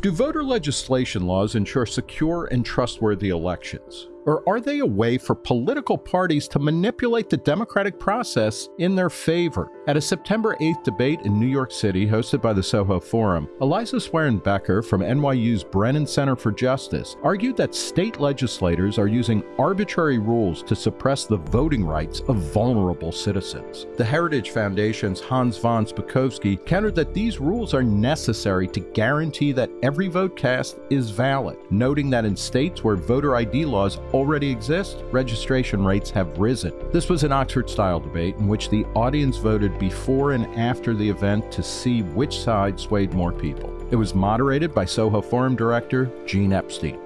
Do voter legislation laws ensure secure and trustworthy elections? Or are they a way for political parties to manipulate the democratic process in their favor? At a September 8th debate in New York City hosted by the Soho Forum, Eliza Sweren-Becker from NYU's Brennan Center for Justice argued that state legislators are using arbitrary rules to suppress the voting rights of vulnerable citizens. The Heritage Foundation's Hans von Spakovsky countered that these rules are necessary to guarantee that every vote cast is valid, noting that in states where voter ID laws already exist, registration rates have risen. This was an Oxford style debate in which the audience voted before and after the event to see which side swayed more people. It was moderated by Soho Forum director Gene Epstein.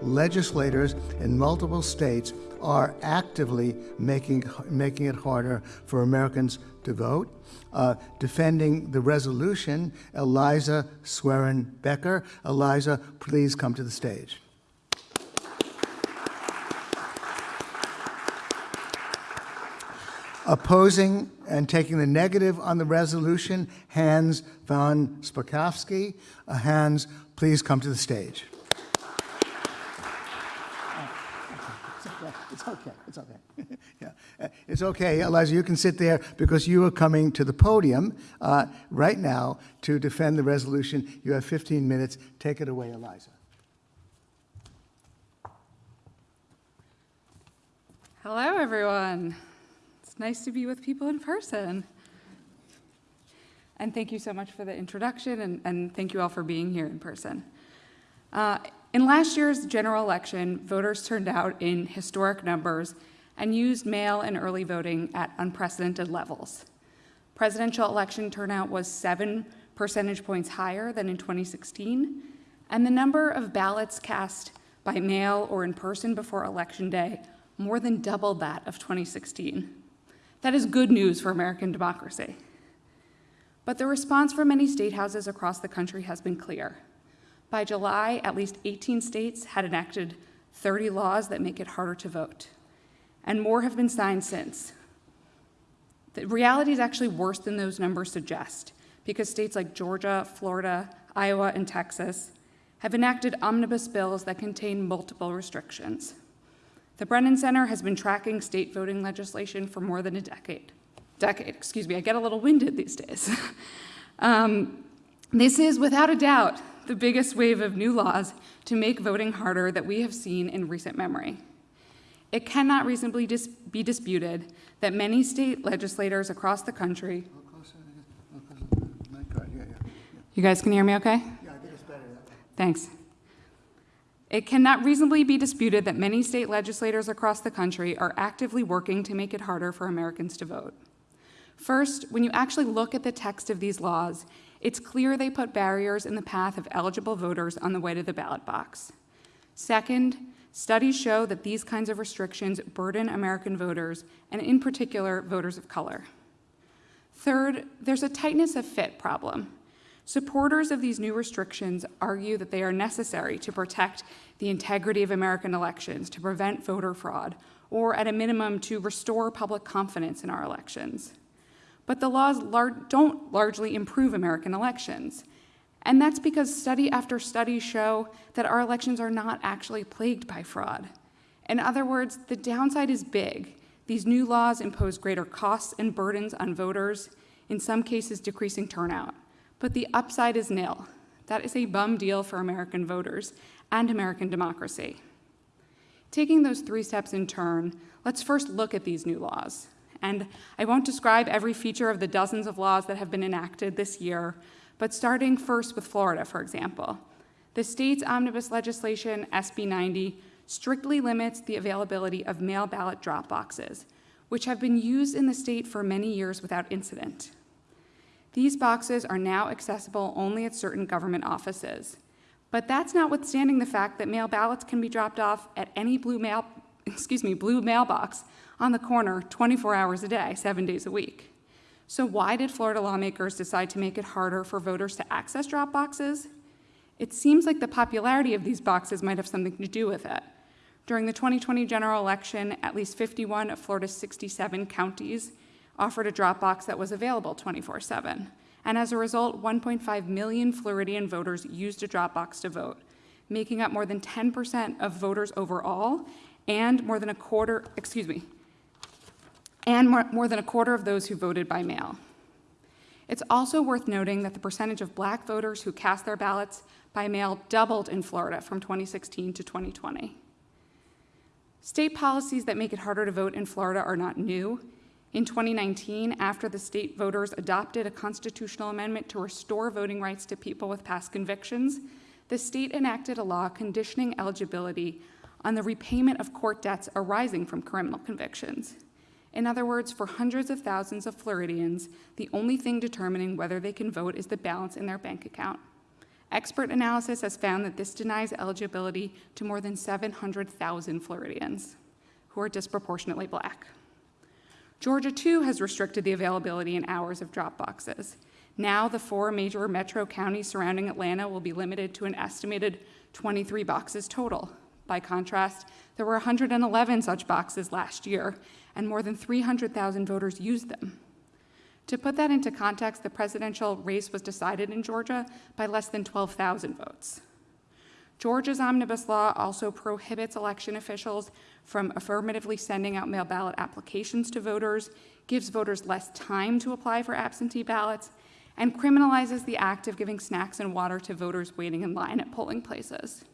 Legislators in multiple states are actively making, making it harder for Americans to vote. Uh, defending the resolution, Eliza Swerin Becker. Eliza, please come to the stage. Opposing and taking the negative on the resolution, Hans von Spakovsky. Uh, Hans, please come to the stage. It's okay, it's okay. yeah. Uh, it's okay, Eliza, you can sit there because you are coming to the podium uh, right now to defend the resolution. You have 15 minutes. Take it away, Eliza. Hello, everyone nice to be with people in person. And thank you so much for the introduction, and, and thank you all for being here in person. Uh, in last year's general election, voters turned out in historic numbers and used mail and early voting at unprecedented levels. Presidential election turnout was seven percentage points higher than in 2016, and the number of ballots cast by mail or in person before Election Day more than doubled that of 2016. That is good news for American democracy. But the response from many state houses across the country has been clear. By July, at least 18 states had enacted 30 laws that make it harder to vote, and more have been signed since. The reality is actually worse than those numbers suggest, because states like Georgia, Florida, Iowa, and Texas have enacted omnibus bills that contain multiple restrictions. The Brennan Center has been tracking state voting legislation for more than a decade. Decade, excuse me, I get a little winded these days. um, this is, without a doubt, the biggest wave of new laws to make voting harder that we have seen in recent memory. It cannot reasonably dis be disputed that many state legislators across the country. You guys can hear me okay? Yeah, I think it's better. Thanks. It cannot reasonably be disputed that many state legislators across the country are actively working to make it harder for Americans to vote. First, when you actually look at the text of these laws, it's clear they put barriers in the path of eligible voters on the way to the ballot box. Second, studies show that these kinds of restrictions burden American voters, and in particular, voters of color. Third, there's a tightness of fit problem. Supporters of these new restrictions argue that they are necessary to protect the integrity of American elections, to prevent voter fraud, or at a minimum to restore public confidence in our elections. But the laws lar don't largely improve American elections. And that's because study after study show that our elections are not actually plagued by fraud. In other words, the downside is big. These new laws impose greater costs and burdens on voters, in some cases decreasing turnout. But the upside is nil. That is a bum deal for American voters and American democracy. Taking those three steps in turn, let's first look at these new laws. And I won't describe every feature of the dozens of laws that have been enacted this year, but starting first with Florida, for example. The state's omnibus legislation, SB 90, strictly limits the availability of mail ballot drop boxes, which have been used in the state for many years without incident. These boxes are now accessible only at certain government offices. But that's notwithstanding the fact that mail ballots can be dropped off at any blue mail, excuse me, blue mailbox on the corner 24 hours a day, seven days a week. So why did Florida lawmakers decide to make it harder for voters to access drop boxes? It seems like the popularity of these boxes might have something to do with it. During the 2020 general election, at least 51 of Florida's 67 counties offered a Dropbox that was available 24-7. and as a result, 1.5 million Floridian voters used a Dropbox to vote, making up more than 10% of voters overall and more than a quarter, excuse me, and more, more than a quarter of those who voted by mail. It's also worth noting that the percentage of black voters who cast their ballots by mail doubled in Florida from 2016 to 2020. State policies that make it harder to vote in Florida are not new. In 2019, after the state voters adopted a constitutional amendment to restore voting rights to people with past convictions, the state enacted a law conditioning eligibility on the repayment of court debts arising from criminal convictions. In other words, for hundreds of thousands of Floridians, the only thing determining whether they can vote is the balance in their bank account. Expert analysis has found that this denies eligibility to more than 700,000 Floridians who are disproportionately black. Georgia, too, has restricted the availability and hours of drop boxes. Now, the four major metro counties surrounding Atlanta will be limited to an estimated 23 boxes total. By contrast, there were 111 such boxes last year, and more than 300,000 voters used them. To put that into context, the presidential race was decided in Georgia by less than 12,000 votes. Georgia's omnibus law also prohibits election officials from affirmatively sending out mail ballot applications to voters, gives voters less time to apply for absentee ballots, and criminalizes the act of giving snacks and water to voters waiting in line at polling places.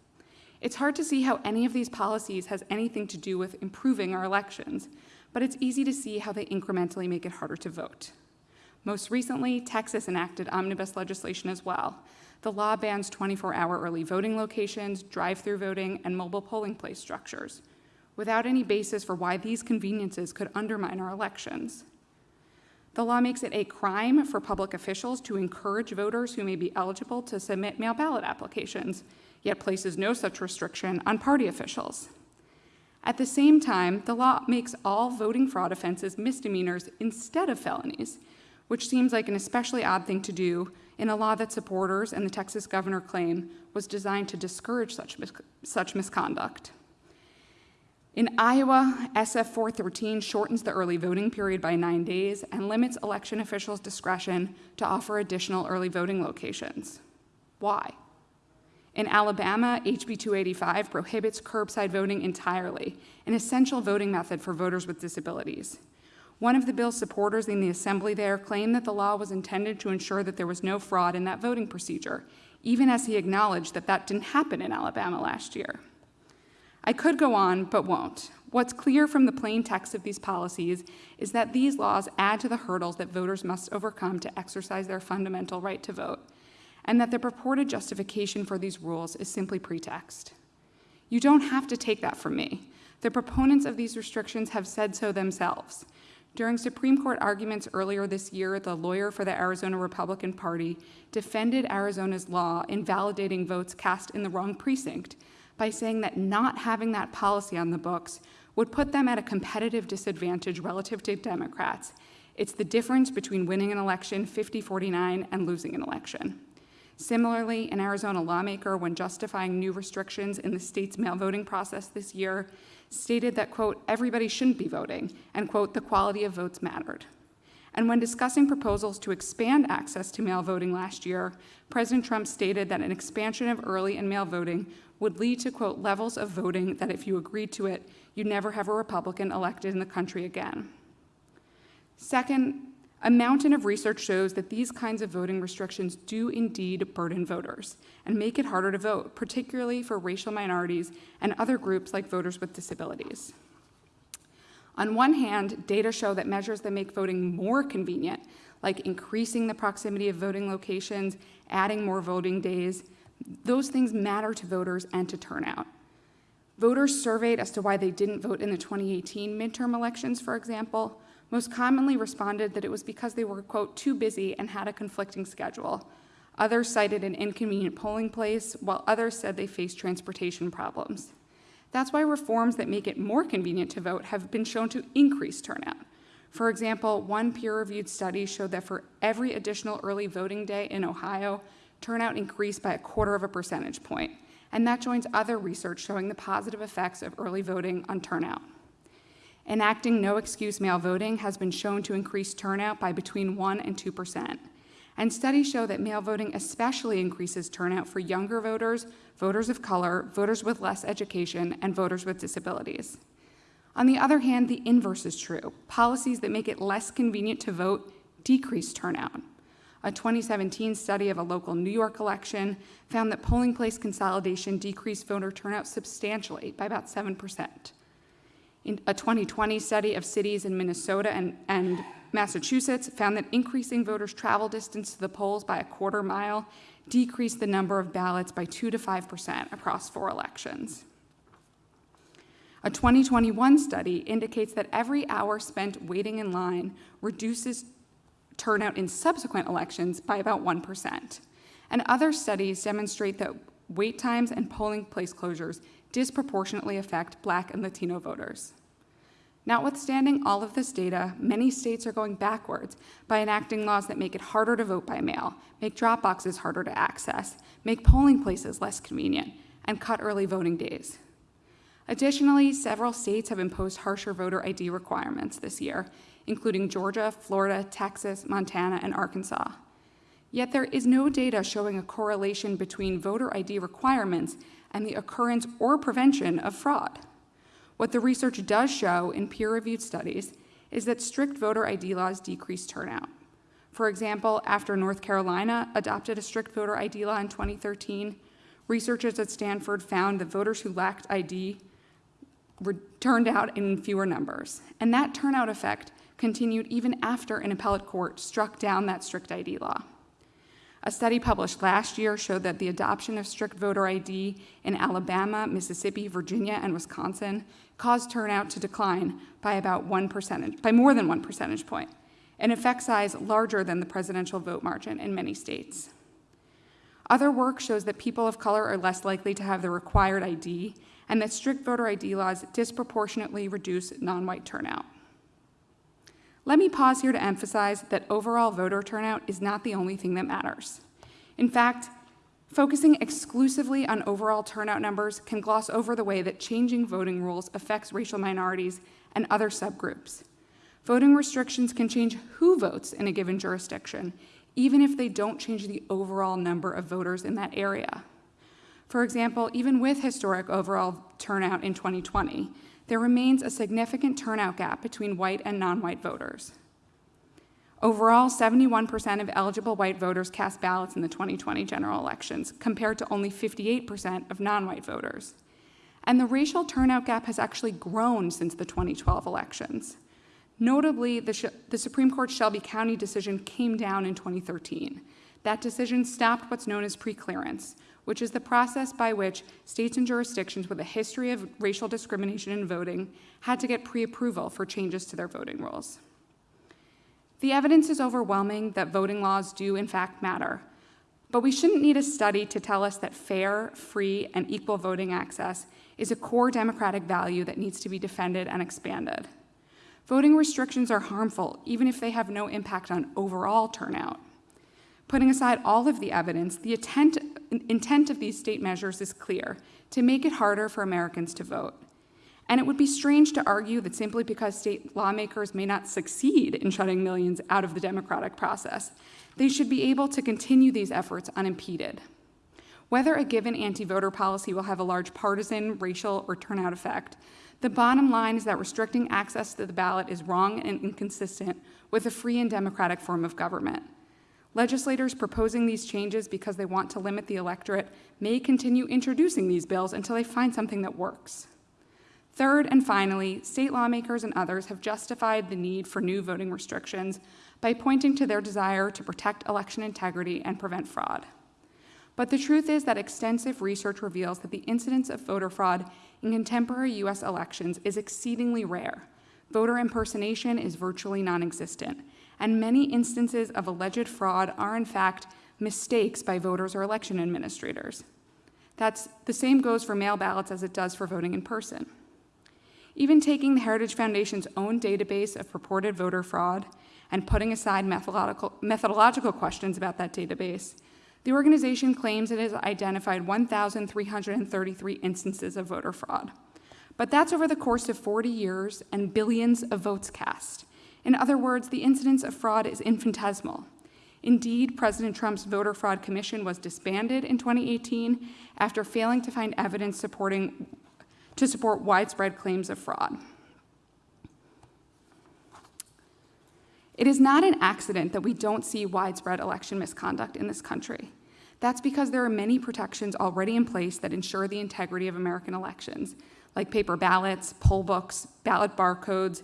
It's hard to see how any of these policies has anything to do with improving our elections, but it's easy to see how they incrementally make it harder to vote. Most recently, Texas enacted omnibus legislation as well. The law bans 24 hour early voting locations, drive through voting, and mobile polling place structures, without any basis for why these conveniences could undermine our elections. The law makes it a crime for public officials to encourage voters who may be eligible to submit mail ballot applications, yet places no such restriction on party officials. At the same time, the law makes all voting fraud offenses misdemeanors instead of felonies, which seems like an especially odd thing to do in a law that supporters and the Texas governor claim was designed to discourage such, mis such misconduct. In Iowa, SF 413 shortens the early voting period by nine days and limits election officials' discretion to offer additional early voting locations. Why? In Alabama, HB 285 prohibits curbside voting entirely, an essential voting method for voters with disabilities. One of the bill's supporters in the assembly there claimed that the law was intended to ensure that there was no fraud in that voting procedure, even as he acknowledged that that didn't happen in Alabama last year. I could go on, but won't. What's clear from the plain text of these policies is that these laws add to the hurdles that voters must overcome to exercise their fundamental right to vote, and that the purported justification for these rules is simply pretext. You don't have to take that from me. The proponents of these restrictions have said so themselves. During Supreme Court arguments earlier this year, the lawyer for the Arizona Republican Party defended Arizona's law invalidating votes cast in the wrong precinct by saying that not having that policy on the books would put them at a competitive disadvantage relative to Democrats. It's the difference between winning an election 50 49 and losing an election. Similarly, an Arizona lawmaker, when justifying new restrictions in the state's mail voting process this year, stated that, quote, everybody shouldn't be voting, and, quote, the quality of votes mattered. And when discussing proposals to expand access to mail voting last year, President Trump stated that an expansion of early and mail voting would lead to, quote, levels of voting that if you agreed to it, you'd never have a Republican elected in the country again. Second, a mountain of research shows that these kinds of voting restrictions do indeed burden voters and make it harder to vote, particularly for racial minorities and other groups like voters with disabilities. On one hand, data show that measures that make voting more convenient, like increasing the proximity of voting locations, adding more voting days, those things matter to voters and to turnout. Voters surveyed as to why they didn't vote in the 2018 midterm elections, for example, most commonly responded that it was because they were, quote, too busy and had a conflicting schedule. Others cited an inconvenient polling place, while others said they faced transportation problems. That's why reforms that make it more convenient to vote have been shown to increase turnout. For example, one peer-reviewed study showed that for every additional early voting day in Ohio, turnout increased by a quarter of a percentage point, and that joins other research showing the positive effects of early voting on turnout. Enacting no excuse mail voting has been shown to increase turnout by between 1 and 2 percent. And studies show that mail voting especially increases turnout for younger voters, voters of color, voters with less education, and voters with disabilities. On the other hand, the inverse is true. Policies that make it less convenient to vote decrease turnout. A 2017 study of a local New York election found that polling place consolidation decreased voter turnout substantially by about 7%. In a 2020 study of cities in Minnesota and, and Massachusetts found that increasing voters' travel distance to the polls by a quarter mile decreased the number of ballots by 2 to 5% across four elections. A 2021 study indicates that every hour spent waiting in line reduces turnout in subsequent elections by about 1%. And other studies demonstrate that wait times and polling place closures disproportionately affect Black and Latino voters. Notwithstanding all of this data, many states are going backwards by enacting laws that make it harder to vote by mail, make drop boxes harder to access, make polling places less convenient, and cut early voting days. Additionally, several states have imposed harsher voter ID requirements this year, including Georgia, Florida, Texas, Montana, and Arkansas. Yet there is no data showing a correlation between voter ID requirements and the occurrence or prevention of fraud. What the research does show in peer-reviewed studies is that strict voter ID laws decrease turnout. For example, after North Carolina adopted a strict voter ID law in 2013, researchers at Stanford found that voters who lacked ID turned out in fewer numbers. And that turnout effect continued even after an appellate court struck down that strict ID law. A study published last year showed that the adoption of strict voter ID in Alabama, Mississippi, Virginia, and Wisconsin caused turnout to decline by about one percentage, by more than one percentage point, an effect size larger than the presidential vote margin in many states. Other work shows that people of color are less likely to have the required ID and that strict voter ID laws disproportionately reduce non-white turnout. Let me pause here to emphasize that overall voter turnout is not the only thing that matters. In fact, focusing exclusively on overall turnout numbers can gloss over the way that changing voting rules affects racial minorities and other subgroups. Voting restrictions can change who votes in a given jurisdiction, even if they don't change the overall number of voters in that area. For example, even with historic overall turnout in 2020, there remains a significant turnout gap between white and non-white voters. Overall, 71% of eligible white voters cast ballots in the 2020 general elections, compared to only 58% of non-white voters. And the racial turnout gap has actually grown since the 2012 elections. Notably, the, the, Supreme Court Shelby County decision came down in 2013. That decision stopped what's known as preclearance, which is the process by which states and jurisdictions with a history of racial discrimination in voting had to get pre-approval for changes to their voting rules. The evidence is overwhelming that voting laws do in fact matter, but we shouldn't need a study to tell us that fair, free, and equal voting access is a core democratic value that needs to be defended and expanded. Voting restrictions are harmful, even if they have no impact on overall turnout. Putting aside all of the evidence, the intent, intent of these state measures is clear, to make it harder for Americans to vote. And it would be strange to argue that simply because state lawmakers may not succeed in shutting millions out of the democratic process, they should be able to continue these efforts unimpeded. Whether a given anti-voter policy will have a large partisan, racial, or turnout effect, the bottom line is that restricting access to the ballot is wrong and inconsistent with a free and democratic form of government. Legislators proposing these changes because they want to limit the electorate may continue introducing these bills until they find something that works. Third and finally, state lawmakers and others have justified the need for new voting restrictions by pointing to their desire to protect election integrity and prevent fraud. But the truth is that extensive research reveals that the incidence of voter fraud in contemporary US elections is exceedingly rare. Voter impersonation is virtually non-existent, and many instances of alleged fraud are in fact mistakes by voters or election administrators. That's the same goes for mail ballots as it does for voting in person. Even taking the Heritage Foundation's own database of purported voter fraud and putting aside methodological, methodological questions about that database, the organization claims it has identified 1,333 instances of voter fraud. But that's over the course of 40 years and billions of votes cast. In other words, the incidence of fraud is infinitesimal. Indeed, President Trump's voter fraud commission was disbanded in 2018 after failing to find evidence supporting to support widespread claims of fraud. It is not an accident that we don't see widespread election misconduct in this country. That's because there are many protections already in place that ensure the integrity of American elections, like paper ballots, poll books, ballot barcodes,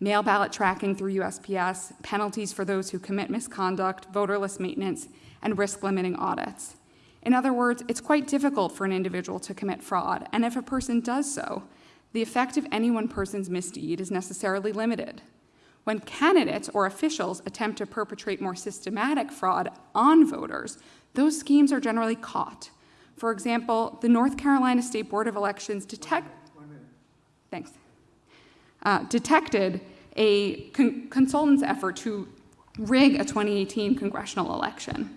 mail ballot tracking through USPS, penalties for those who commit misconduct, voter list maintenance, and risk limiting audits. In other words, it's quite difficult for an individual to commit fraud, and if a person does so, the effect of any one person's misdeed is necessarily limited. When candidates or officials attempt to perpetrate more systematic fraud on voters, those schemes are generally caught. For example, the North Carolina State Board of Elections detect, thanks, uh, detected a con consultant's effort to rig a 2018 congressional election.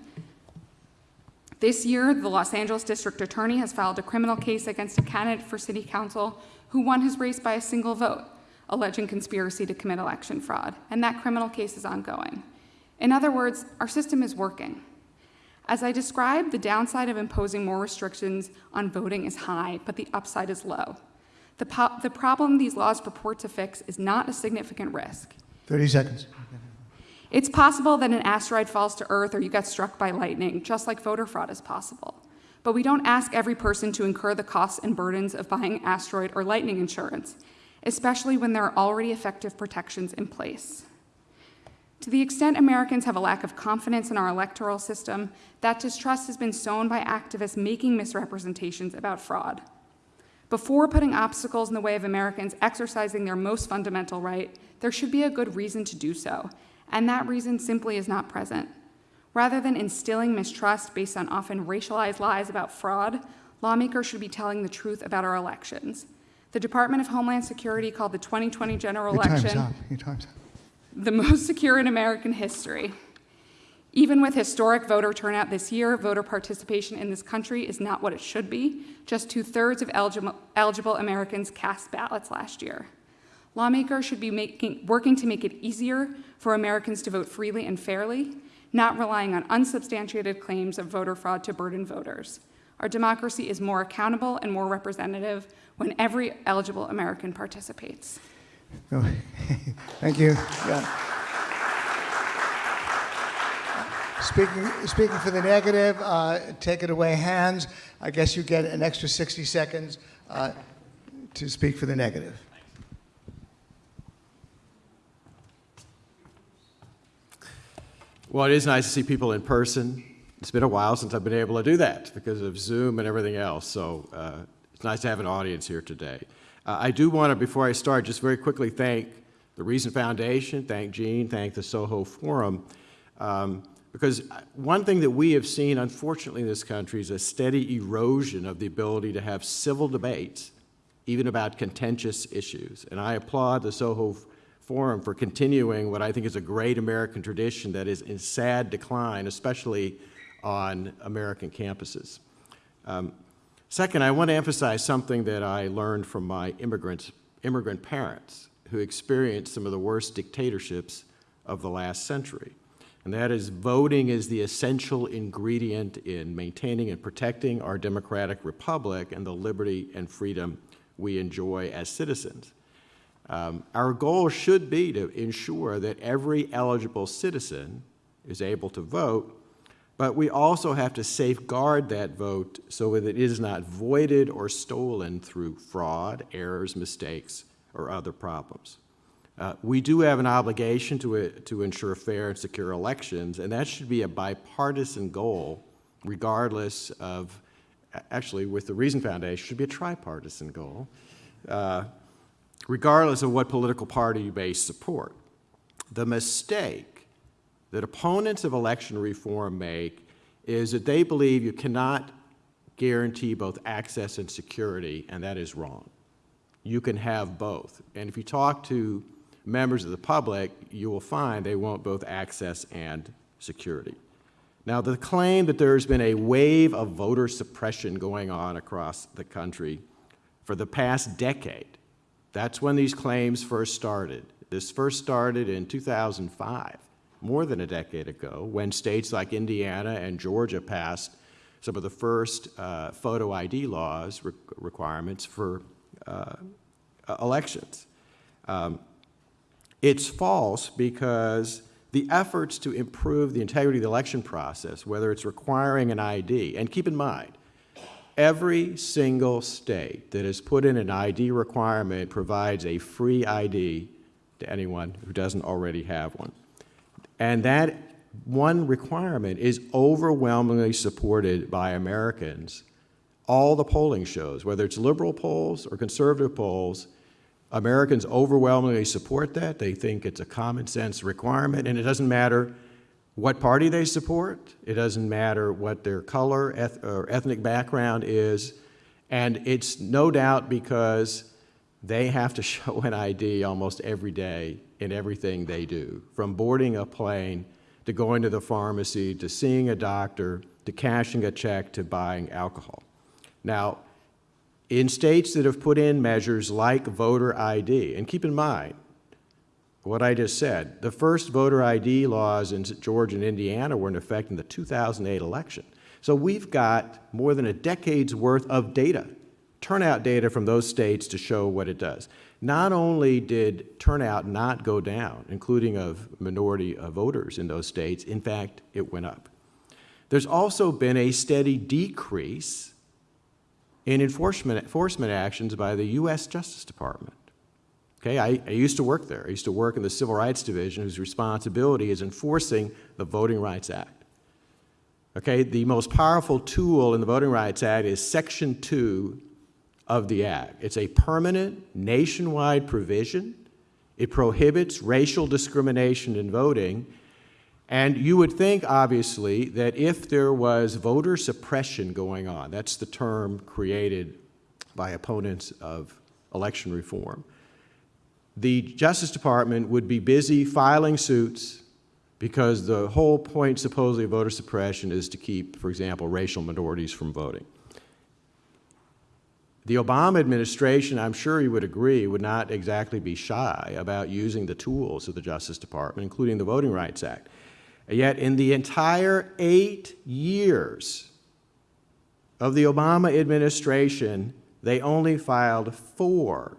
This year, the Los Angeles District Attorney has filed a criminal case against a candidate for City Council who won his race by a single vote, alleging conspiracy to commit election fraud, and that criminal case is ongoing. In other words, our system is working. As I described, the downside of imposing more restrictions on voting is high, but the upside is low. The, po the problem these laws purport to fix is not a significant risk. 30 seconds. It's possible that an asteroid falls to Earth or you get struck by lightning, just like voter fraud is possible. But we don't ask every person to incur the costs and burdens of buying asteroid or lightning insurance, especially when there are already effective protections in place. To the extent Americans have a lack of confidence in our electoral system, that distrust has been sown by activists making misrepresentations about fraud. Before putting obstacles in the way of Americans exercising their most fundamental right, there should be a good reason to do so, and that reason simply is not present. Rather than instilling mistrust based on often racialized lies about fraud, lawmakers should be telling the truth about our elections. The Department of Homeland Security called the 2020 general Your election time's up. Your time's up. the most secure in American history. Even with historic voter turnout this year, voter participation in this country is not what it should be. Just two thirds of eligible, eligible Americans cast ballots last year. Lawmakers should be making, working to make it easier for Americans to vote freely and fairly, not relying on unsubstantiated claims of voter fraud to burden voters. Our democracy is more accountable and more representative when every eligible American participates. Thank you. Yeah. Speaking, speaking for the negative, uh, take it away, Hans. I guess you get an extra 60 seconds uh, to speak for the negative. Well, it is nice to see people in person. It's been a while since I've been able to do that because of Zoom and everything else. So uh, it's nice to have an audience here today. Uh, I do want to, before I start, just very quickly thank the Reason Foundation, thank Gene, thank the Soho Forum, um, because one thing that we have seen, unfortunately, in this country is a steady erosion of the ability to have civil debates, even about contentious issues. And I applaud the Soho Forum for continuing what I think is a great American tradition that is in sad decline, especially on American campuses. Um, second, I want to emphasize something that I learned from my immigrant, immigrant parents who experienced some of the worst dictatorships of the last century. And that is voting is the essential ingredient in maintaining and protecting our democratic republic and the liberty and freedom we enjoy as citizens. Um, our goal should be to ensure that every eligible citizen is able to vote, but we also have to safeguard that vote so that it is not voided or stolen through fraud, errors, mistakes, or other problems. Uh, we do have an obligation to, uh, to ensure fair and secure elections, and that should be a bipartisan goal, regardless of, actually, with the Reason Foundation, should be a tripartisan goal, uh, regardless of what political party you may support. The mistake that opponents of election reform make is that they believe you cannot guarantee both access and security, and that is wrong. You can have both. And if you talk to members of the public, you will find they want both access and security. Now, the claim that there's been a wave of voter suppression going on across the country for the past decade, that's when these claims first started. This first started in 2005 more than a decade ago when states like Indiana and Georgia passed some of the first uh, photo ID laws re requirements for uh, elections. Um, it's false because the efforts to improve the integrity of the election process, whether it's requiring an ID, and keep in mind, every single state that has put in an ID requirement provides a free ID to anyone who doesn't already have one. And that one requirement is overwhelmingly supported by Americans. All the polling shows, whether it's liberal polls or conservative polls, Americans overwhelmingly support that. They think it's a common sense requirement, and it doesn't matter what party they support. It doesn't matter what their color eth or ethnic background is. And it's no doubt because they have to show an ID almost every day in everything they do, from boarding a plane to going to the pharmacy to seeing a doctor to cashing a check to buying alcohol. Now, in states that have put in measures like voter ID, and keep in mind what I just said, the first voter ID laws in Georgia and Indiana were in effect in the 2008 election. So we've got more than a decade's worth of data, turnout data from those states to show what it does. Not only did turnout not go down, including of minority uh, voters in those states, in fact, it went up. There's also been a steady decrease in enforcement, enforcement actions by the U.S. Justice Department. Okay, I, I, used to work there. I used to work in the Civil Rights Division, whose responsibility is enforcing the Voting Rights Act. Okay, the most powerful tool in the Voting Rights Act is Section 2 of the Act. It's a permanent nationwide provision. It prohibits racial discrimination in voting and you would think, obviously, that if there was voter suppression going on, that's the term created by opponents of election reform, the Justice Department would be busy filing suits because the whole point, supposedly, of voter suppression is to keep, for example, racial minorities from voting. The Obama administration, I'm sure you would agree, would not exactly be shy about using the tools of the Justice Department, including the Voting Rights Act. Yet in the entire eight years of the Obama administration, they only filed four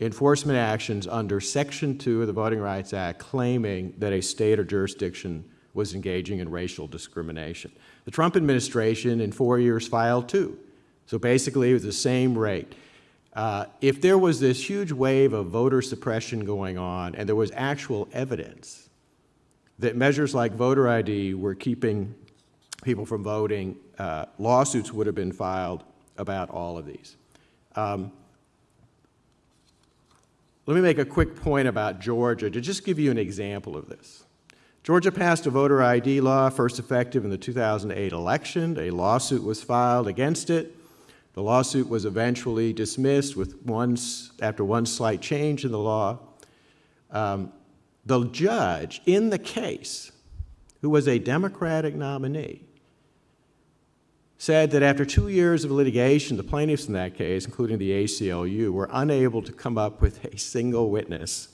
enforcement actions under Section 2 of the Voting Rights Act claiming that a state or jurisdiction was engaging in racial discrimination. The Trump administration in four years filed two. So basically it was the same rate. Uh, if there was this huge wave of voter suppression going on and there was actual evidence that measures like voter ID were keeping people from voting, uh, lawsuits would have been filed about all of these. Um, let me make a quick point about Georgia to just give you an example of this. Georgia passed a voter ID law, first effective in the 2008 election. A lawsuit was filed against it. The lawsuit was eventually dismissed with one, after one slight change in the law. Um, the judge in the case, who was a Democratic nominee, said that after two years of litigation, the plaintiffs in that case, including the ACLU, were unable to come up with a single witness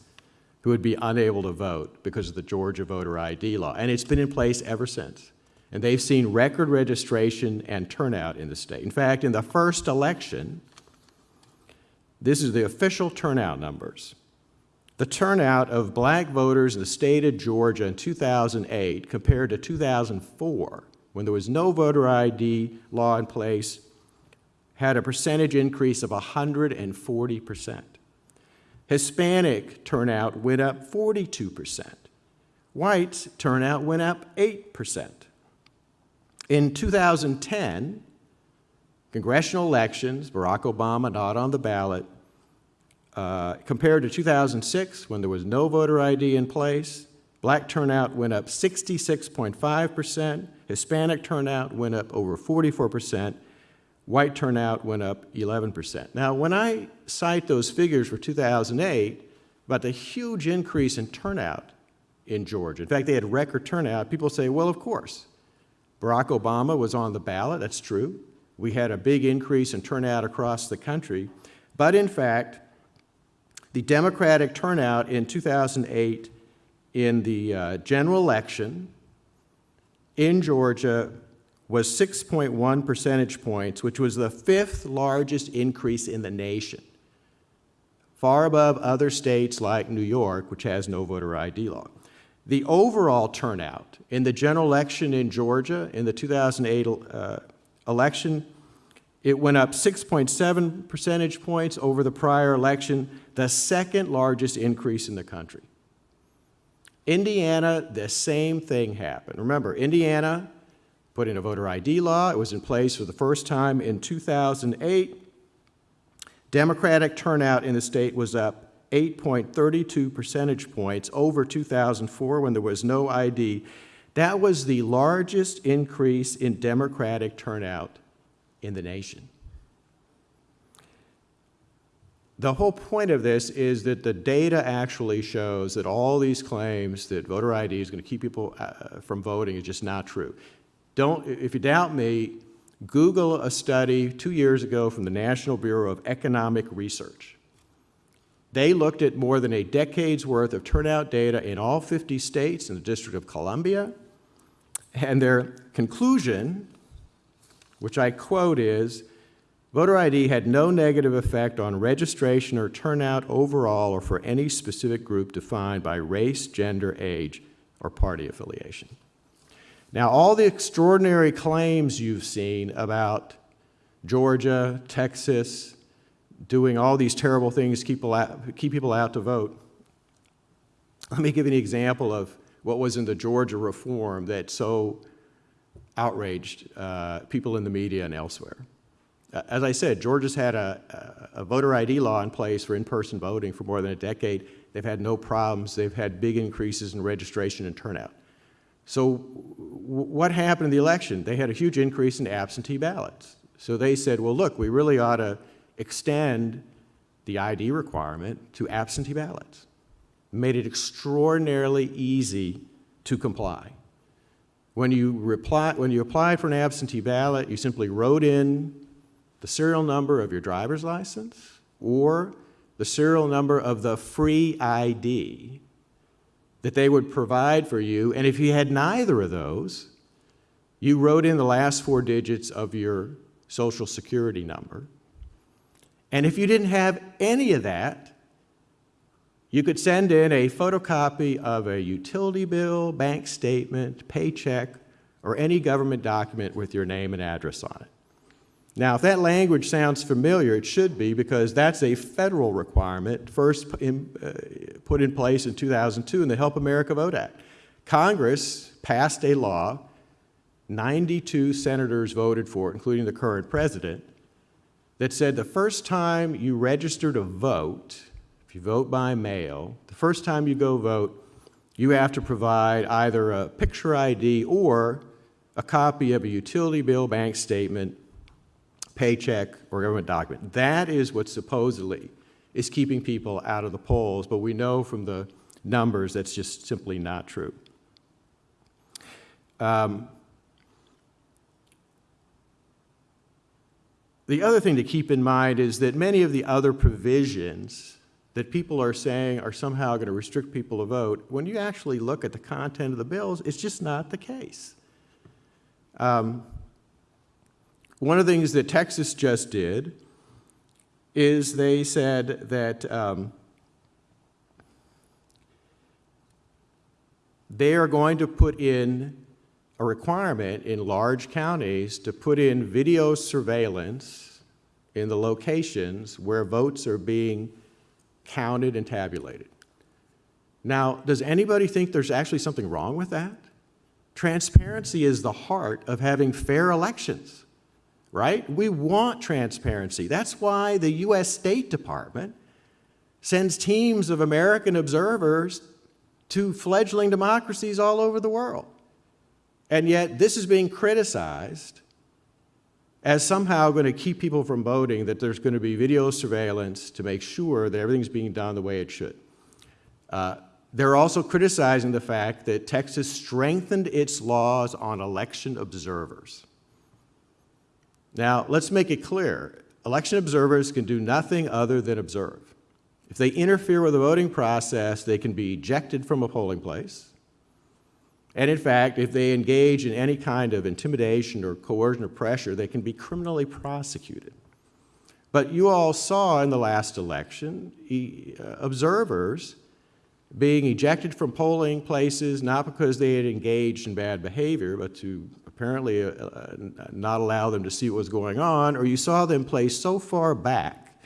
who would be unable to vote because of the Georgia voter ID law. And it's been in place ever since. And they've seen record registration and turnout in the state. In fact, in the first election, this is the official turnout numbers. The turnout of black voters in the state of Georgia in 2008 compared to 2004, when there was no voter ID law in place, had a percentage increase of 140%. Hispanic turnout went up 42%. White turnout went up 8%. In 2010, congressional elections, Barack Obama not on the ballot, uh, compared to 2006, when there was no voter ID in place, black turnout went up 66.5%, Hispanic turnout went up over 44%, white turnout went up 11%. Now, when I cite those figures for 2008, about the huge increase in turnout in Georgia, in fact, they had record turnout, people say, well, of course. Barack Obama was on the ballot, that's true. We had a big increase in turnout across the country. But in fact, the Democratic turnout in 2008 in the uh, general election in Georgia was 6.1 percentage points, which was the fifth largest increase in the nation, far above other states like New York, which has no voter ID law. The overall turnout in the general election in Georgia in the 2008 uh, election, it went up 6.7 percentage points over the prior election, the second largest increase in the country. Indiana, the same thing happened. Remember, Indiana put in a voter ID law. It was in place for the first time in 2008. Democratic turnout in the state was up 8.32 percentage points over 2004 when there was no ID. That was the largest increase in Democratic turnout in the nation. The whole point of this is that the data actually shows that all these claims that voter ID is going to keep people uh, from voting is just not true. Don't, if you doubt me, Google a study two years ago from the National Bureau of Economic Research. They looked at more than a decade's worth of turnout data in all 50 states and the District of Columbia, and their conclusion, which I quote, is voter ID had no negative effect on registration or turnout overall or for any specific group defined by race, gender, age, or party affiliation. Now, all the extraordinary claims you've seen about Georgia, Texas, doing all these terrible things keep people out, keep people out to vote. Let me give you an example of what was in the Georgia reform that so outraged uh, people in the media and elsewhere. Uh, as I said, Georgia's had a, a, voter ID law in place for in-person voting for more than a decade. They've had no problems. They've had big increases in registration and turnout. So what happened in the election? They had a huge increase in absentee ballots. So they said, well, look, we really ought to extend the ID requirement to absentee ballots. Made it extraordinarily easy to comply. When you, reply, when you applied for an absentee ballot, you simply wrote in the serial number of your driver's license or the serial number of the free ID that they would provide for you. And if you had neither of those, you wrote in the last four digits of your social security number and if you didn't have any of that, you could send in a photocopy of a utility bill, bank statement, paycheck, or any government document with your name and address on it. Now, if that language sounds familiar, it should be because that's a federal requirement first in, uh, put in place in 2002 in the Help America Vote Act. Congress passed a law, 92 senators voted for it, including the current president, that said the first time you register to vote, if you vote by mail, the first time you go vote, you have to provide either a picture ID or a copy of a utility bill, bank statement, paycheck, or government document. That is what supposedly is keeping people out of the polls, but we know from the numbers that's just simply not true. Um, The other thing to keep in mind is that many of the other provisions that people are saying are somehow going to restrict people to vote, when you actually look at the content of the bills, it's just not the case. Um, one of the things that Texas just did is they said that um, they are going to put in a requirement in large counties to put in video surveillance in the locations where votes are being counted and tabulated. Now, does anybody think there's actually something wrong with that? Transparency is the heart of having fair elections, right? We want transparency. That's why the U.S. State Department sends teams of American observers to fledgling democracies all over the world. And yet, this is being criticized as somehow going to keep people from voting, that there's going to be video surveillance to make sure that everything's being done the way it should. Uh, they're also criticizing the fact that Texas strengthened its laws on election observers. Now, let's make it clear. Election observers can do nothing other than observe. If they interfere with the voting process, they can be ejected from a polling place. And in fact, if they engage in any kind of intimidation or coercion or pressure, they can be criminally prosecuted. But you all saw in the last election observers being ejected from polling places not because they had engaged in bad behavior, but to apparently uh, uh, not allow them to see what was going on, or you saw them placed so far back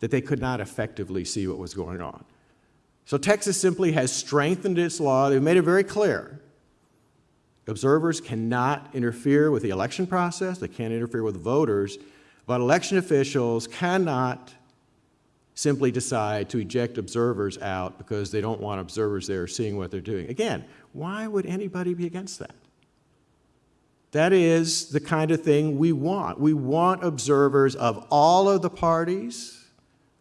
that they could not effectively see what was going on. So Texas simply has strengthened its law. They've made it very clear. Observers cannot interfere with the election process, they can't interfere with voters, but election officials cannot simply decide to eject observers out because they don't want observers there seeing what they're doing. Again, why would anybody be against that? That is the kind of thing we want. We want observers of all of the parties,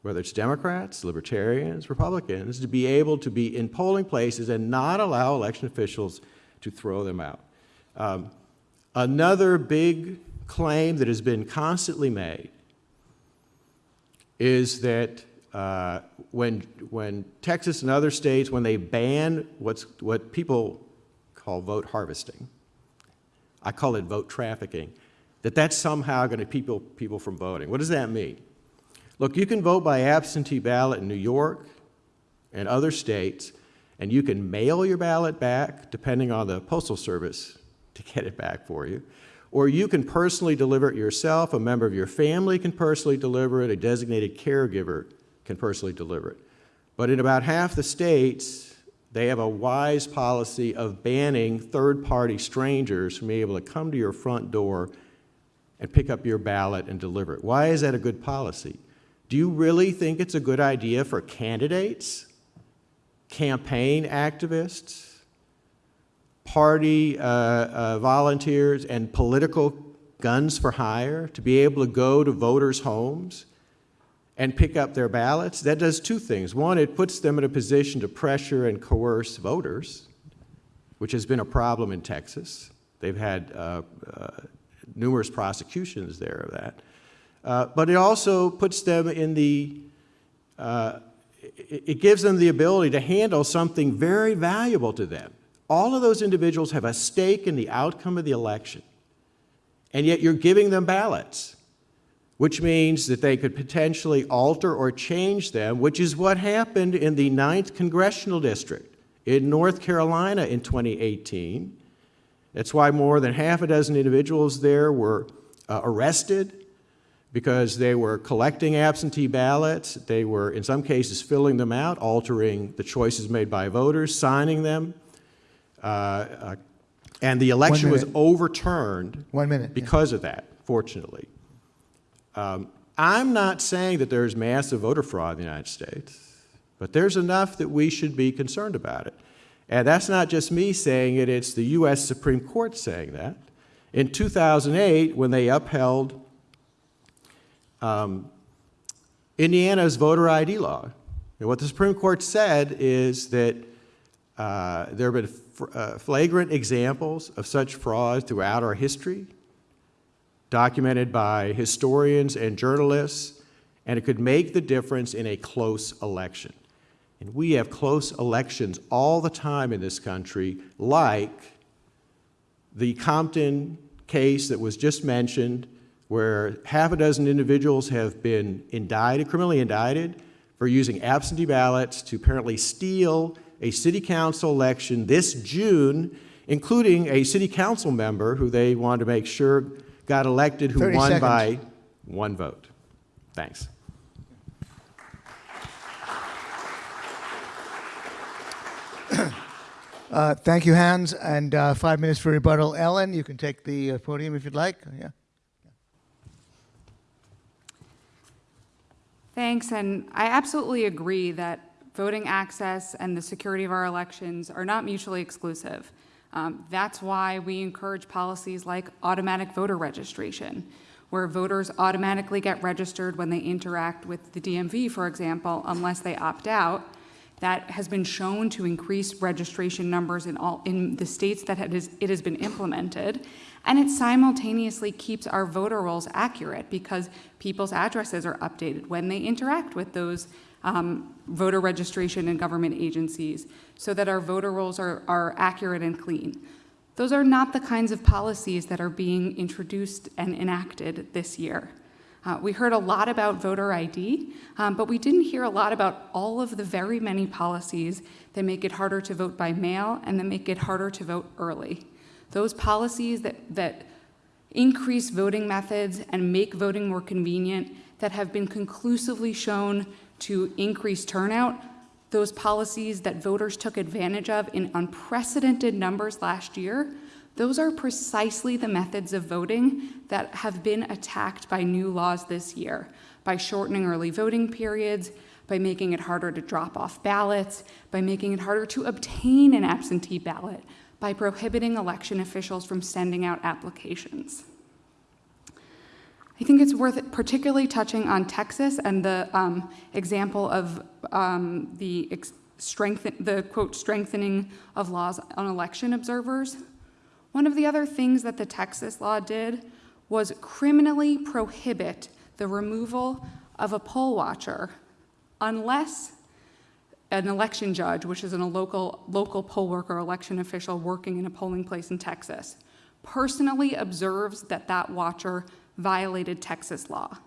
whether it's Democrats, Libertarians, Republicans, to be able to be in polling places and not allow election officials to throw them out. Um, another big claim that has been constantly made is that uh, when, when Texas and other states, when they ban what's, what people call vote harvesting, I call it vote trafficking, that that's somehow going to keep people, people from voting. What does that mean? Look, you can vote by absentee ballot in New York and other states, and you can mail your ballot back, depending on the Postal Service, to get it back for you. Or you can personally deliver it yourself, a member of your family can personally deliver it, a designated caregiver can personally deliver it. But in about half the states, they have a wise policy of banning third party strangers from being able to come to your front door and pick up your ballot and deliver it. Why is that a good policy? Do you really think it's a good idea for candidates, campaign activists, party uh, uh, volunteers and political guns for hire to be able to go to voters' homes and pick up their ballots, that does two things. One, it puts them in a position to pressure and coerce voters, which has been a problem in Texas. They've had uh, uh, numerous prosecutions there of that. Uh, but it also puts them in the, uh, it, it gives them the ability to handle something very valuable to them all of those individuals have a stake in the outcome of the election, and yet you're giving them ballots, which means that they could potentially alter or change them, which is what happened in the 9th Congressional District in North Carolina in 2018. That's why more than half a dozen individuals there were uh, arrested because they were collecting absentee ballots. They were, in some cases, filling them out, altering the choices made by voters, signing them. Uh, uh, and the election was overturned One minute, yeah. because of that, fortunately. Um, I'm not saying that there's massive voter fraud in the United States, but there's enough that we should be concerned about it. And that's not just me saying it, it's the U.S. Supreme Court saying that. In 2008, when they upheld um, Indiana's voter ID law, and what the Supreme Court said is that uh, there have been uh, flagrant examples of such fraud throughout our history, documented by historians and journalists, and it could make the difference in a close election. And we have close elections all the time in this country, like the Compton case that was just mentioned, where half a dozen individuals have been indicted, criminally indicted, for using absentee ballots to apparently steal a city council election this June, including a city council member who they wanted to make sure got elected who won seconds. by one vote. Thanks. Uh, Thank you, Hans, and uh, five minutes for rebuttal. Ellen, you can take the uh, podium if you'd like. Yeah. Thanks, and I absolutely agree that voting access and the security of our elections are not mutually exclusive. Um, that's why we encourage policies like automatic voter registration, where voters automatically get registered when they interact with the DMV, for example, unless they opt out. That has been shown to increase registration numbers in all in the states that it has, it has been implemented. And it simultaneously keeps our voter rolls accurate because people's addresses are updated when they interact with those um, voter registration and government agencies so that our voter rolls are, are accurate and clean. Those are not the kinds of policies that are being introduced and enacted this year. Uh, we heard a lot about voter ID, um, but we didn't hear a lot about all of the very many policies that make it harder to vote by mail and that make it harder to vote early. Those policies that, that increase voting methods and make voting more convenient that have been conclusively shown to increase turnout, those policies that voters took advantage of in unprecedented numbers last year, those are precisely the methods of voting that have been attacked by new laws this year, by shortening early voting periods, by making it harder to drop off ballots, by making it harder to obtain an absentee ballot, by prohibiting election officials from sending out applications. I think it's worth particularly touching on Texas and the um, example of um, the strengthen, the quote strengthening of laws on election observers. One of the other things that the Texas law did was criminally prohibit the removal of a poll watcher unless an election judge, which is a local, local poll worker, election official working in a polling place in Texas, personally observes that that watcher violated Texas law.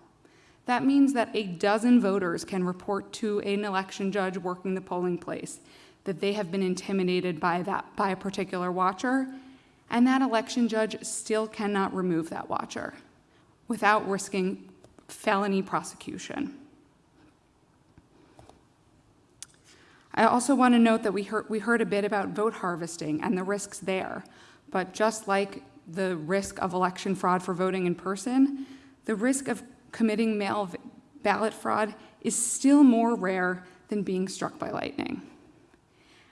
That means that a dozen voters can report to an election judge working the polling place that they have been intimidated by, that, by a particular watcher and that election judge still cannot remove that watcher without risking felony prosecution. I also want to note that we heard, we heard a bit about vote harvesting and the risks there, but just like the risk of election fraud for voting in person, the risk of committing mail ballot fraud is still more rare than being struck by lightning.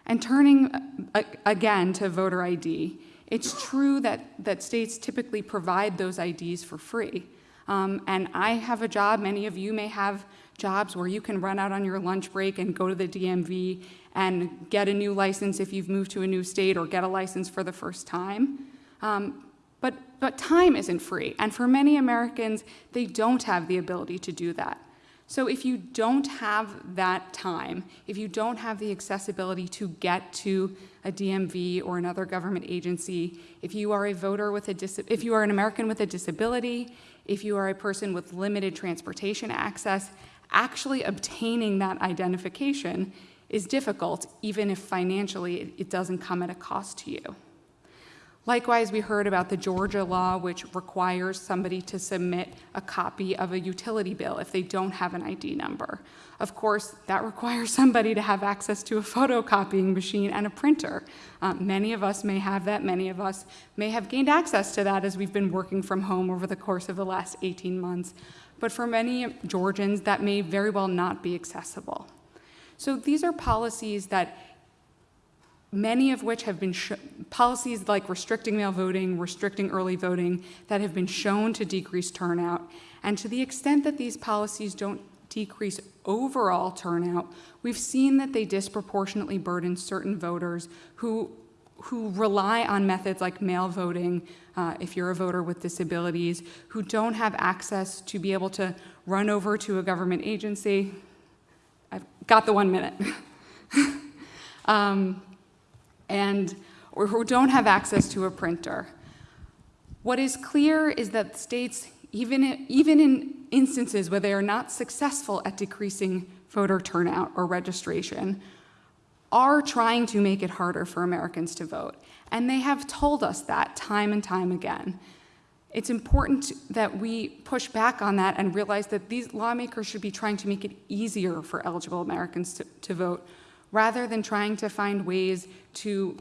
And turning uh, again to voter ID, it's true that, that states typically provide those IDs for free. Um, and I have a job, many of you may have jobs where you can run out on your lunch break and go to the DMV and get a new license if you've moved to a new state or get a license for the first time. Um, but, but time isn't free, and for many Americans, they don't have the ability to do that. So if you don't have that time, if you don't have the accessibility to get to a DMV or another government agency, if you are a voter with a if you are an American with a disability, if you are a person with limited transportation access, actually obtaining that identification is difficult, even if financially it doesn't come at a cost to you. Likewise, we heard about the Georgia law, which requires somebody to submit a copy of a utility bill if they don't have an ID number. Of course, that requires somebody to have access to a photocopying machine and a printer. Um, many of us may have that. Many of us may have gained access to that as we've been working from home over the course of the last 18 months. But for many Georgians, that may very well not be accessible. So these are policies that many of which have been policies like restricting mail voting, restricting early voting, that have been shown to decrease turnout. And to the extent that these policies don't decrease overall turnout, we've seen that they disproportionately burden certain voters who, who rely on methods like mail voting, uh, if you're a voter with disabilities, who don't have access to be able to run over to a government agency. I've got the one minute. um, and or who don't have access to a printer. What is clear is that states, even even in instances where they are not successful at decreasing voter turnout or registration, are trying to make it harder for Americans to vote. And they have told us that time and time again. It's important that we push back on that and realize that these lawmakers should be trying to make it easier for eligible Americans to, to vote rather than trying to find ways to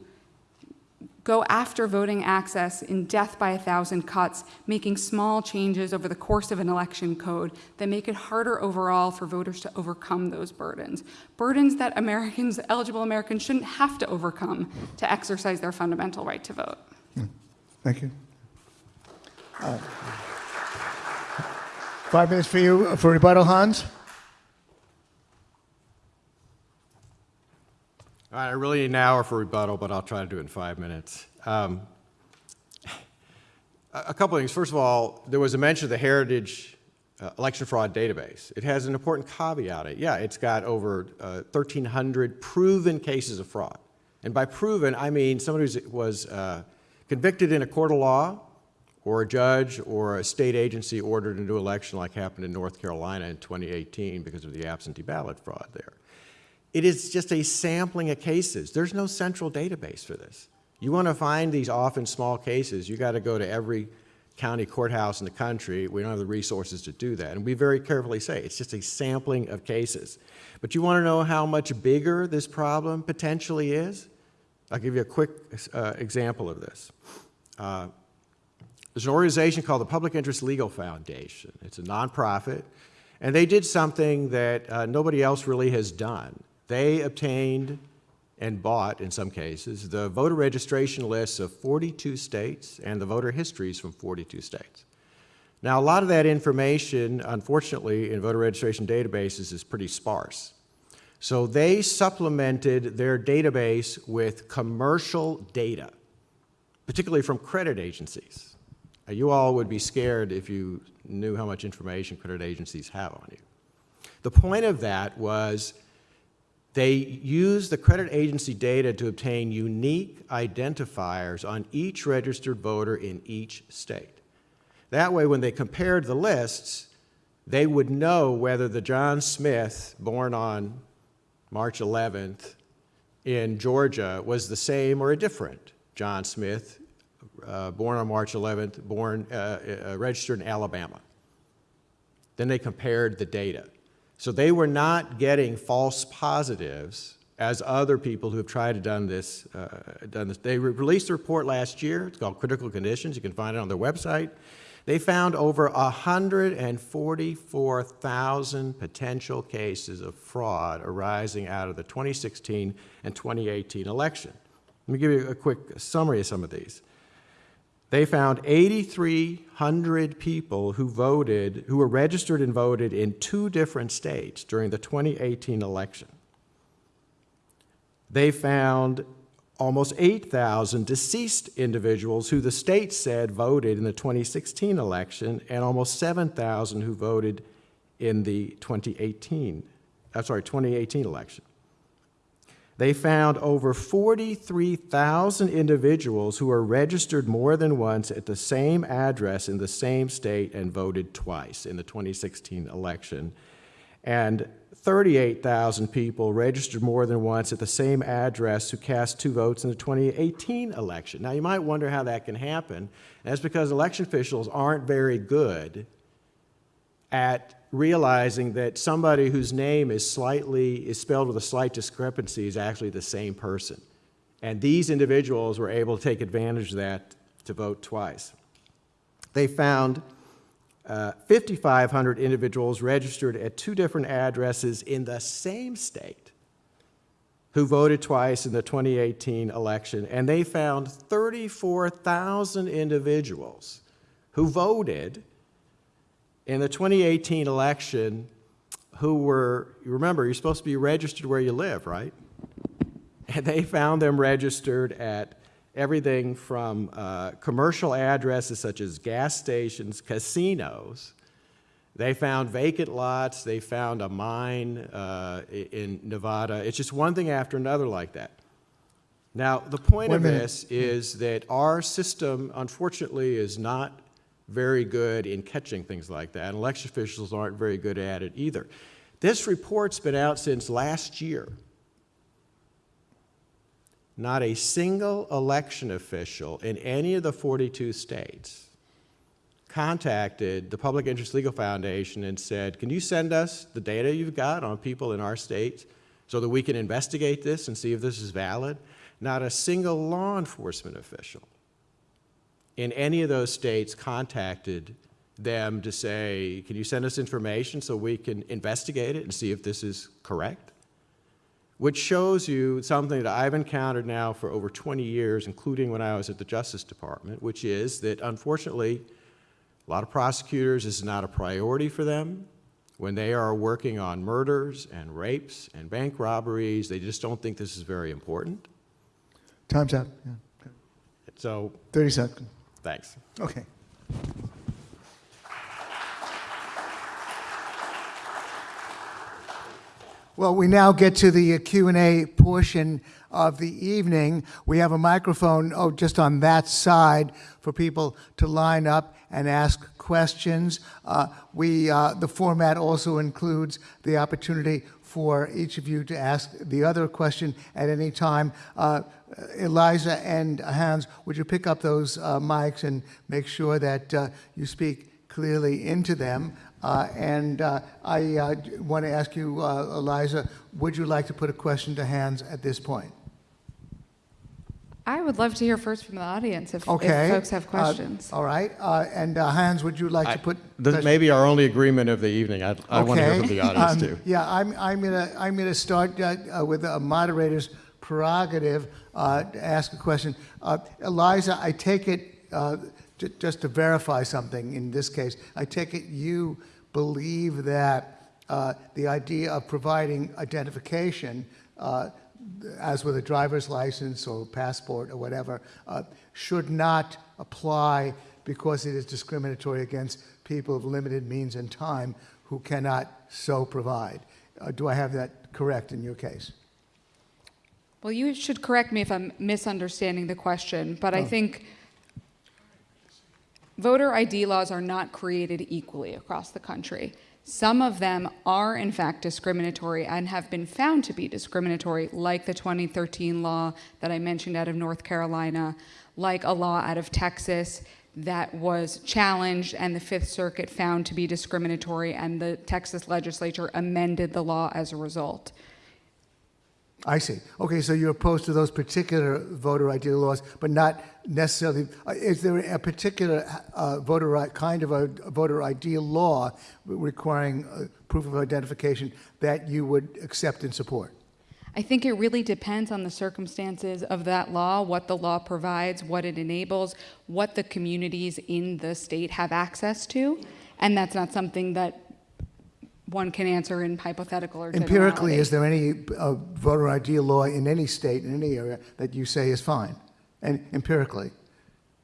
go after voting access in death by a thousand cuts, making small changes over the course of an election code that make it harder overall for voters to overcome those burdens. Burdens that Americans, eligible Americans, shouldn't have to overcome to exercise their fundamental right to vote. Thank you. Uh, five minutes for you for rebuttal, Hans. All right, I really need an hour for rebuttal, but I'll try to do it in five minutes. Um, A couple things. First of all, there was a mention of the Heritage uh, Election Fraud Database. It has an important caveat. it. Yeah, it's got over uh, 1,300 proven cases of fraud. And by proven, I mean somebody who was uh, convicted in a court of law, or a judge or a state agency ordered a new election like happened in North Carolina in 2018 because of the absentee ballot fraud there. It is just a sampling of cases. There's no central database for this. You want to find these often small cases, you got to go to every county courthouse in the country. We don't have the resources to do that. And we very carefully say it's just a sampling of cases. But you want to know how much bigger this problem potentially is? I'll give you a quick uh, example of this. Uh, there's an organization called the Public Interest Legal Foundation. It's a nonprofit, and they did something that uh, nobody else really has done. They obtained and bought, in some cases, the voter registration lists of 42 states and the voter histories from 42 states. Now, a lot of that information, unfortunately, in voter registration databases is pretty sparse. So they supplemented their database with commercial data, particularly from credit agencies. You all would be scared if you knew how much information credit agencies have on you. The point of that was they use the credit agency data to obtain unique identifiers on each registered voter in each state. That way, when they compared the lists, they would know whether the John Smith born on March 11th in Georgia was the same or a different John Smith uh, born on March 11th, born, uh, uh, registered in Alabama. Then they compared the data. So they were not getting false positives as other people who have tried to done this, uh, done this. They re released a report last year. It's called Critical Conditions. You can find it on their website. They found over 144,000 potential cases of fraud arising out of the 2016 and 2018 election. Let me give you a quick summary of some of these. They found 8,300 people who voted, who were registered and voted in two different states during the 2018 election. They found almost 8,000 deceased individuals who the state said voted in the 2016 election, and almost 7,000 who voted in the 2018, I'm sorry, 2018 election. They found over 43,000 individuals who were registered more than once at the same address in the same state and voted twice in the 2016 election. And 38,000 people registered more than once at the same address who cast two votes in the 2018 election. Now, you might wonder how that can happen. And that's because election officials aren't very good at realizing that somebody whose name is slightly is spelled with a slight discrepancy is actually the same person. And these individuals were able to take advantage of that to vote twice. They found uh, 5,500 individuals registered at two different addresses in the same state who voted twice in the 2018 election, and they found 34,000 individuals who voted in the 2018 election who were, you remember, you're supposed to be registered where you live, right? And they found them registered at everything from uh, commercial addresses such as gas stations, casinos. They found vacant lots. They found a mine uh, in Nevada. It's just one thing after another like that. Now, the point Wait of this is that our system, unfortunately, is not very good in catching things like that. And election officials aren't very good at it either. This report's been out since last year. Not a single election official in any of the 42 states contacted the Public Interest Legal Foundation and said, can you send us the data you've got on people in our states so that we can investigate this and see if this is valid? Not a single law enforcement official in any of those states contacted them to say, can you send us information so we can investigate it and see if this is correct? Which shows you something that I've encountered now for over 20 years, including when I was at the Justice Department, which is that unfortunately, a lot of prosecutors, this is not a priority for them. When they are working on murders and rapes and bank robberies, they just don't think this is very important. Time's up. Yeah. So, 30 seconds. Thanks. Okay. Well, we now get to the uh, Q&A portion of the evening. We have a microphone, oh, just on that side for people to line up and ask questions. Uh, We, uh, the format also includes the opportunity for each of you to ask the other question at any time. Uh, Eliza and Hans, would you pick up those uh, mics and make sure that uh, you speak clearly into them? Uh, And uh, I uh, want to ask you, uh, Eliza, would you like to put a question to Hans at this point? I would love to hear first from the audience if, if folks have Uh, questions. All right, uh, and uh, Hans, would you like to put? This may be our only agreement of the evening. I, I want to hear from the audience Um, too. Yeah, I'm, I'm gonna, I'm gonna start uh, uh, with a moderator's prerogative uh, to ask a question. Uh, Eliza, I take it, uh, ju- just to verify something in this case, I take it you believe that uh, the idea of providing identification, uh, as with a driver's license or passport or whatever, uh, should not apply because it is discriminatory against people of limited means and time who cannot so provide. Uh, Do I have that correct in your case? Well, you should correct me if I'm misunderstanding the question, but I oh. think voter ID laws are not created equally across the country. Some of them are, in fact, discriminatory and have been found to be discriminatory, like the 2013 law that I mentioned out of North Carolina, like a law out of Texas that was challenged and the Fifth Circuit found to be discriminatory, and the Texas legislature amended the law as a result. I see. Okay, so you're opposed to those particular voter ID laws, but not necessarily, uh, is there a particular uh, voter, kind of a voter ID law requiring uh, proof of identification that you would accept and support? I think it really depends on the circumstances of that law, what the law provides, what it enables, what the communities in the state have access to. And that's not something that one can answer in hypothetical or Empirically, is there any uh, voter ID law in any state, in any area, that you say is fine? And empirically,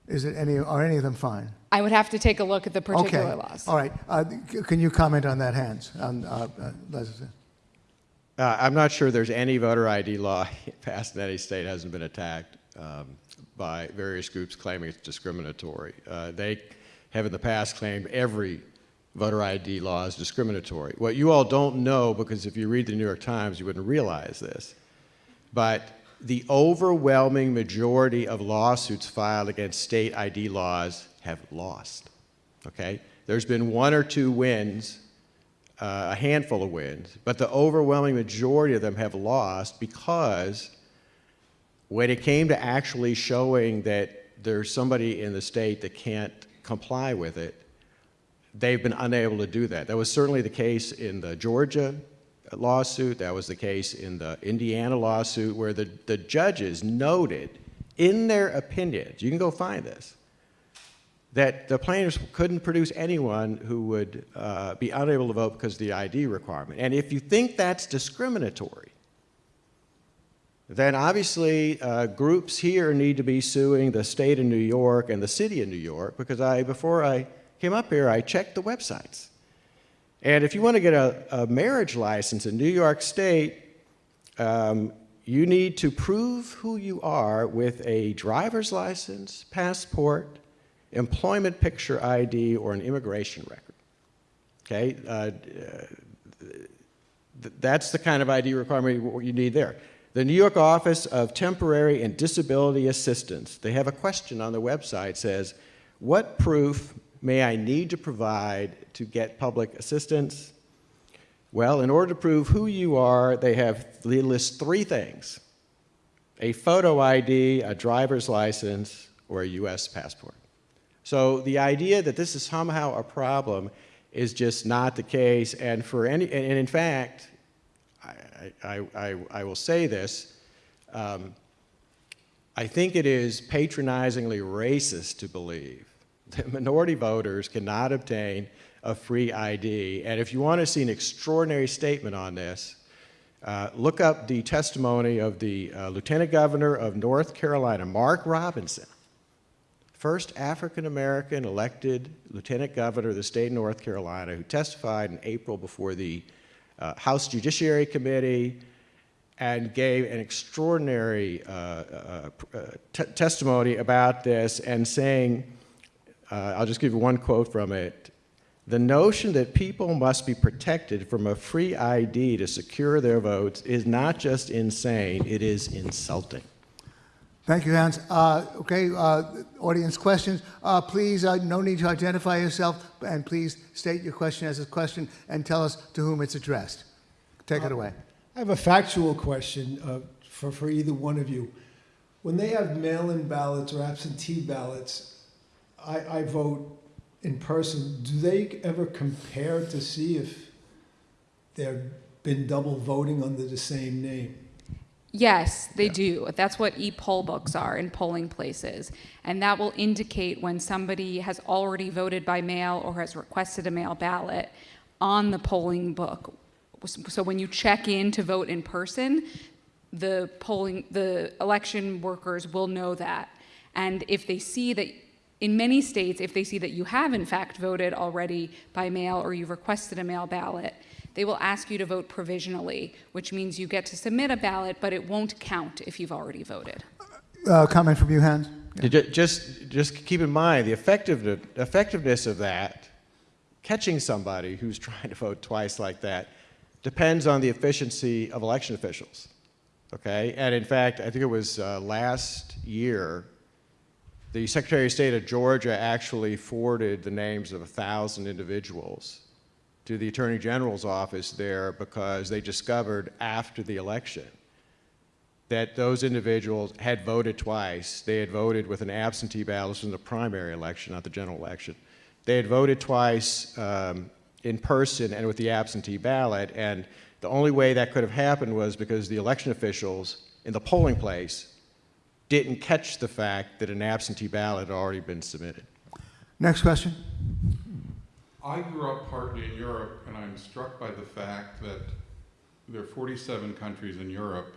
is it any, are any of them fine? I would have to take a look at the particular Okay. laws. All right. Uh, Can you comment on that, Hans? On, uh, uh, Uh, I'm not sure there's any voter ID law passed in any state hasn't been attacked um, by various groups claiming it's discriminatory. Uh, they have in the past claimed every voter ID law is discriminatory. What you all don't know, because if you read the New York Times, you wouldn't realize this, but the overwhelming majority of lawsuits filed against state ID laws have lost. Okay? There's been one or two wins uh, a handful of wins, but the overwhelming majority of them have lost because when it came to actually showing that there's somebody in the state that can't comply with it, they've been unable to do that. That was certainly the case in the Georgia lawsuit, that was the case in the Indiana lawsuit, where the, the judges noted in their opinions, you can go find this, that the plaintiffs couldn't produce anyone who would uh, be unable to vote because of the ID requirement. And if you think that's discriminatory, then obviously uh, groups here need to be suing the state of New York and the city of New York because I, before I came up here, I checked the websites. And if you want to get a, a marriage license in New York State, um, you need to prove who you are with a driver's license, passport, employment picture ID, or an immigration record. Okay? Uh, th- that's the kind of ID requirement you need there. The New York Office of Temporary and Disability Assistance, they have a question on their website says, what proof may I need to provide to get public assistance? Well, in order to prove who you are, they have they list three things: a photo ID, a driver's license, or a U.S. passport. So the idea that this is somehow a problem is just not the case. And for any, and in fact, I, I, I, I will say this. Um, I think it is patronizingly racist to believe that minority voters cannot obtain a free ID. And if you want to see an extraordinary statement on this, uh, look up the testimony of the uh, Lieutenant Governor of North Carolina, Mark Robinson, first African American elected lieutenant governor of the state of North Carolina who testified in April before the uh, House Judiciary Committee and gave an extraordinary uh, uh, uh testimony about this and saying, uh, I'll just give you one quote from it. The notion that people must be protected from a free ID to secure their votes is not just insane, it is insulting. Thank you, Hans. Uh, okay, uh, audience questions. Uh, please, uh, no need to identify yourself, and please state your question as a question and tell us to whom it's addressed. Take it away. I have a factual question uh, for, for either one of you. When they have mail-in ballots or absentee ballots, I, I vote in person. Do they ever compare to see if there have been double voting under the same name? Yes, they yeah. do. That's what e-poll books are in polling places. And that will indicate when somebody has already voted by mail or has requested a mail ballot on the polling book. So when you check in to vote in person, the polling, the election workers will know that. And if they see that, in many states, if they see that you have in fact voted already by mail or you've requested a mail ballot, they will ask you to vote provisionally, which means you get to submit a ballot, but it won't count if you've already voted. Uh, comment from you, Hans? Yeah. Just, just keep in mind the effectiveness, effectiveness of that, catching somebody who's trying to vote twice like that, depends on the efficiency of election officials. Okay, and in fact, I think it was uh, last year, the Secretary of State of Georgia actually forwarded the names of a thousand individuals to the Attorney General's office there because they discovered after the election that those individuals had voted twice. They had voted with an absentee ballot in the primary election, not the general election. They had voted twice um, in person and with the absentee ballot, and the only way that could have happened was because the election officials in the polling place didn't catch the fact that an absentee ballot had already been submitted. Next question. I grew up partly in Europe, and I'm struck by the fact that there are 47 countries in Europe,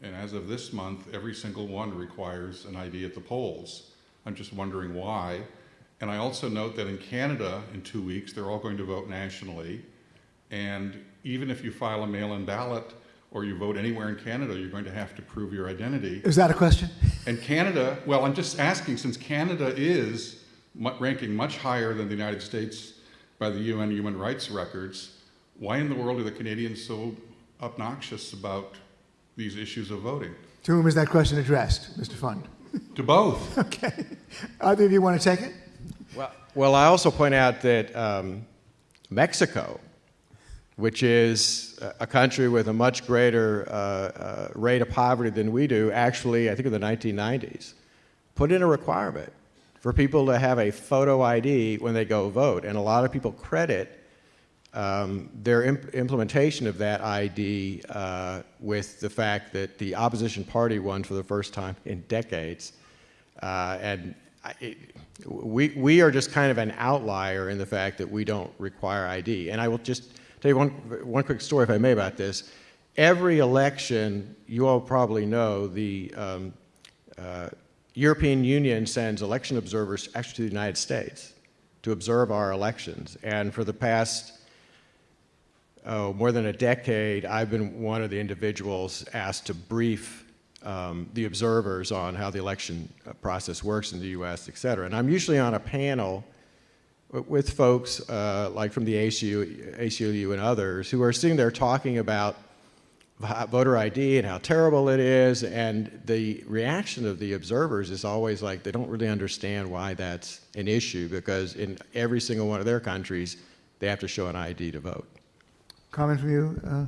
and as of this month, every single one requires an ID at the polls. I'm just wondering why. And I also note that in Canada, in two weeks, they're all going to vote nationally. And even if you file a mail-in ballot or you vote anywhere in Canada, you're going to have to prove your identity. Is that a question? And Canada, well, I'm just asking, since Canada is ranking much higher than the United States by the UN human rights records, why in the world are the Canadians so obnoxious about these issues of voting? To whom is that question addressed, Mr. Fund? To both. okay. Either of you want to take it? Well, well I also point out that um, Mexico, which is a country with a much greater uh, uh, rate of poverty than we do, actually, I think in the 1990s, put in a requirement for people to have a photo ID when they go vote. And a lot of people credit um, their imp implementation of that ID uh, with the fact that the opposition party won for the first time in decades. Uh, and it, we, we are just kind of an outlier in the fact that we don't require ID. And I will just tell you one, one quick story, if I may, about this. Every election, you all probably know, the um, uh, European Union sends election observers actually to the United States to observe our elections. And for the past oh, more than a decade, I've been one of the individuals asked to brief um, the observers on how the election uh, process works in the U.S., et cetera. And I'm usually on a panel with folks uh, like from the ACLU, ACLU and others who are sitting there talking about voter ID and how terrible it is, and the reaction of the observers is always like they don't really understand why that's an issue because in every single one of their countries, they have to show an ID to vote. Comment from you, uh,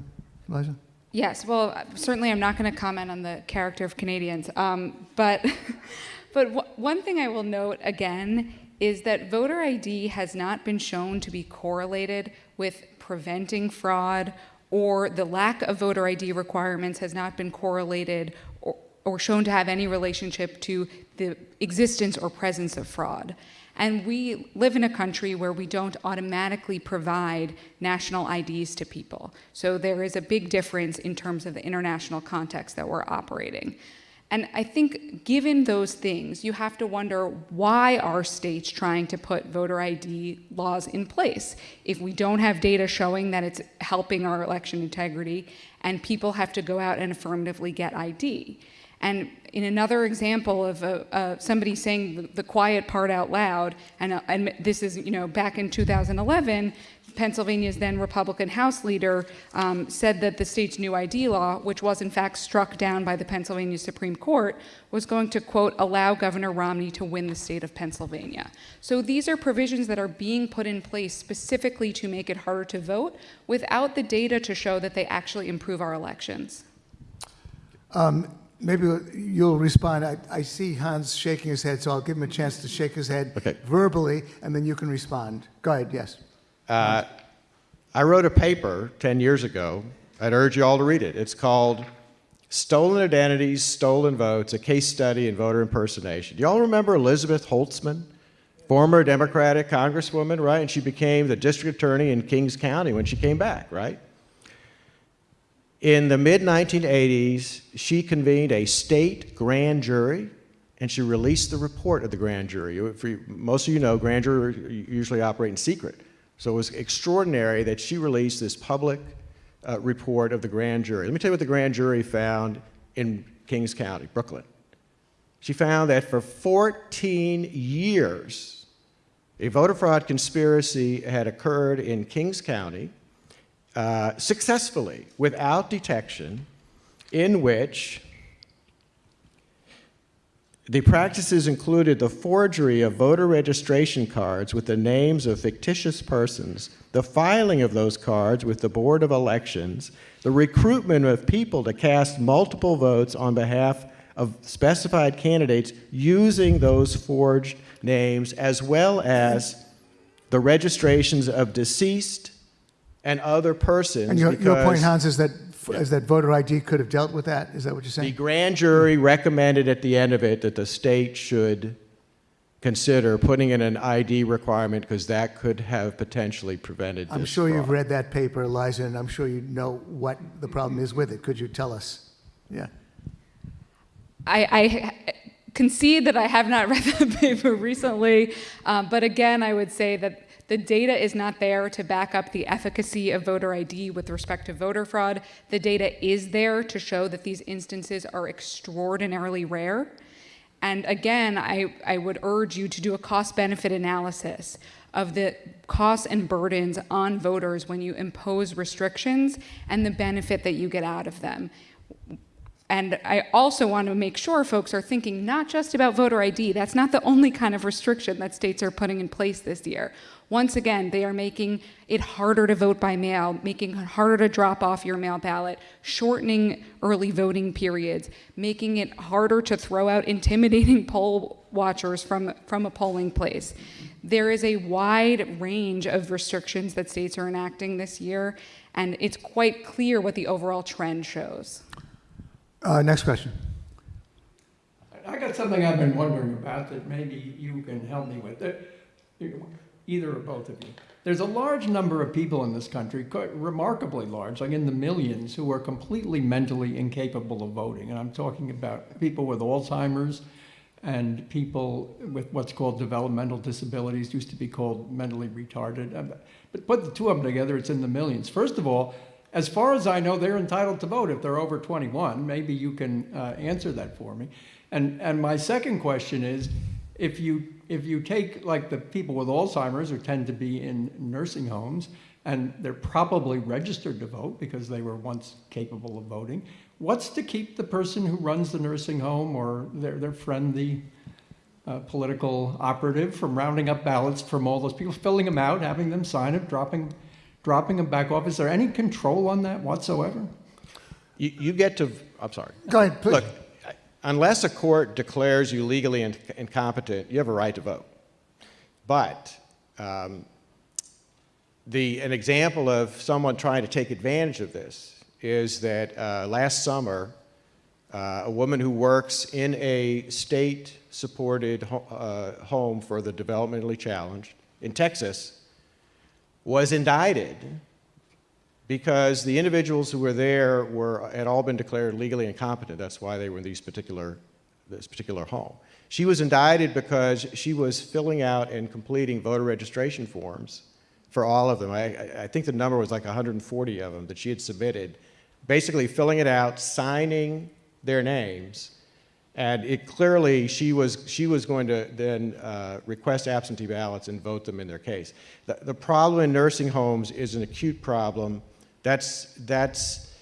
Liza? Yes, well, certainly I'm not going to comment on the character of Canadians, um, but, but one thing I will note again is that voter ID has not been shown to be correlated with preventing fraud or the lack of voter ID requirements has not been correlated or, or shown to have any relationship to the existence or presence of fraud. And we live in a country where we don't automatically provide national IDs to people. So there is a big difference in terms of the international context that we're operating. And I think given those things, you have to wonder why are states trying to put voter ID laws in place? If we don't have data showing that it's helping our election integrity and people have to go out and affirmatively get ID. And in another example of uh, somebody saying the, the, quiet part out loud, and, uh, and this is, you know, back in 2011, Pennsylvania's then Republican House leader um, said that the state's new ID law, which was in fact struck down by the Pennsylvania Supreme Court, was going to, quote, allow Governor Romney to win the state of Pennsylvania. So these are provisions that are being put in place specifically to make it harder to vote without the data to show that they actually improve our elections. Um, maybe you'll respond. I, I, see Hans shaking his head, so I'll give him a chance to shake his head okay. verbally, and then you can respond. Go ahead, yes. Uh, I wrote a paper 10 years ago. I'd urge you all to read it. It's called Stolen Identities, Stolen Votes, a case study in voter impersonation. Do you all remember Elizabeth Holtzman, former Democratic congresswoman, right? And she became the district attorney in Kings County when she came back, right? In the mid 1980s, she convened a state grand jury and she released the report of the grand jury. For most of you know, grand jury usually operate in secret. So it was extraordinary that she released this public uh, report of the grand jury. Let me tell you what the grand jury found in Kings County, Brooklyn. She found that for 14 years, a voter fraud conspiracy had occurred in Kings County uh, successfully without detection, in which the practices included the forgery of voter registration cards with the names of fictitious persons, the filing of those cards with the Board of Elections, the recruitment of people to cast multiple votes on behalf of specified candidates using those forged names, as well as the registrations of deceased and other persons. And your, your point, Hans, is that is that voter ID could have dealt with that? Is that what you're saying? The grand jury recommended at the end of it that the state should consider putting in an ID requirement because that could have potentially prevented I'm sure fraud. you've read that paper, Eliza, and I'm sure you know what the problem is with it. Could you tell us? Yeah. I, I concede that I have not read the paper recently, um, but again, I would say that the data is not there to back up the efficacy of voter ID with respect to voter fraud. The data is there to show that these instances are extraordinarily rare. And again, I, I would urge you to do a cost benefit analysis of the costs and burdens on voters when you impose restrictions and the benefit that you get out of them. And I also want to make sure folks are thinking not just about voter ID. That's not the only kind of restriction that states are putting in place this year. Once again, they are making it harder to vote by mail, making it harder to drop off your mail ballot, shortening early voting periods, making it harder to throw out intimidating poll watchers from, from a polling place. There is a wide range of restrictions that states are enacting this year, and it's quite clear what the overall trend shows. Uh, next question. I got something I've been wondering about that maybe you can help me with. Either or both of you. There's a large number of people in this country, remarkably large, like in the millions, who are completely mentally incapable of voting. And I'm talking about people with Alzheimer's and people with what's called developmental disabilities, used to be called mentally retarded. Um, but put the two of them together, it's in the millions. First of all, as far as I know, they're entitled to vote if they're over 21. Maybe you can uh, answer that for me. And, and my second question is, if you, if you take like the people with Alzheimer's who tend to be in nursing homes, and they're probably registered to vote because they were once capable of voting, what's to keep the person who runs the nursing home or their, their friend, the uh, political operative, from rounding up ballots from all those people, filling them out, having them sign it, dropping dropping them back off. Is there any control on that whatsoever? You, you get to, I'm sorry. Go ahead, please. Look, unless a court declares you legally in, incompetent, you have a right to vote. But um, the, an example of someone trying to take advantage of this is that uh, last summer, uh, a woman who works in a state-supported ho uh, home for the developmentally challenged in Texas was indicted because the individuals who were there were, had all been declared legally incompetent. That's why they were in these particular, this particular home. She was indicted because she was filling out and completing voter registration forms for all of them. I, I- think the number was like 140 of them that she had submitted, basically filling it out, signing their names, and it clearly, she was, she was going to then uh, request absentee ballots and vote them in their case. The, the problem in nursing homes is an acute problem. That's, that's,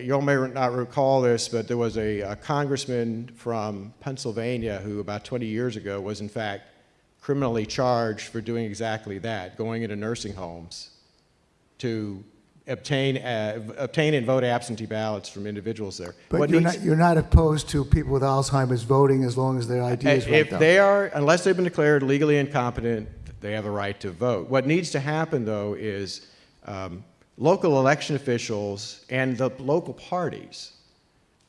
you all may not recall this, but there was a, a congressman from Pennsylvania who about 20 years ago was in fact criminally charged for doing exactly that, going into nursing homes to obtain, uh, obtain and vote absentee ballots from individuals there. But What you're needs- not, you're not opposed to people with Alzheimer's voting as long as their ID is if they are, unless they've been declared legally incompetent, they have a right to vote. What needs to happen, though, is um, local election officials and the local parties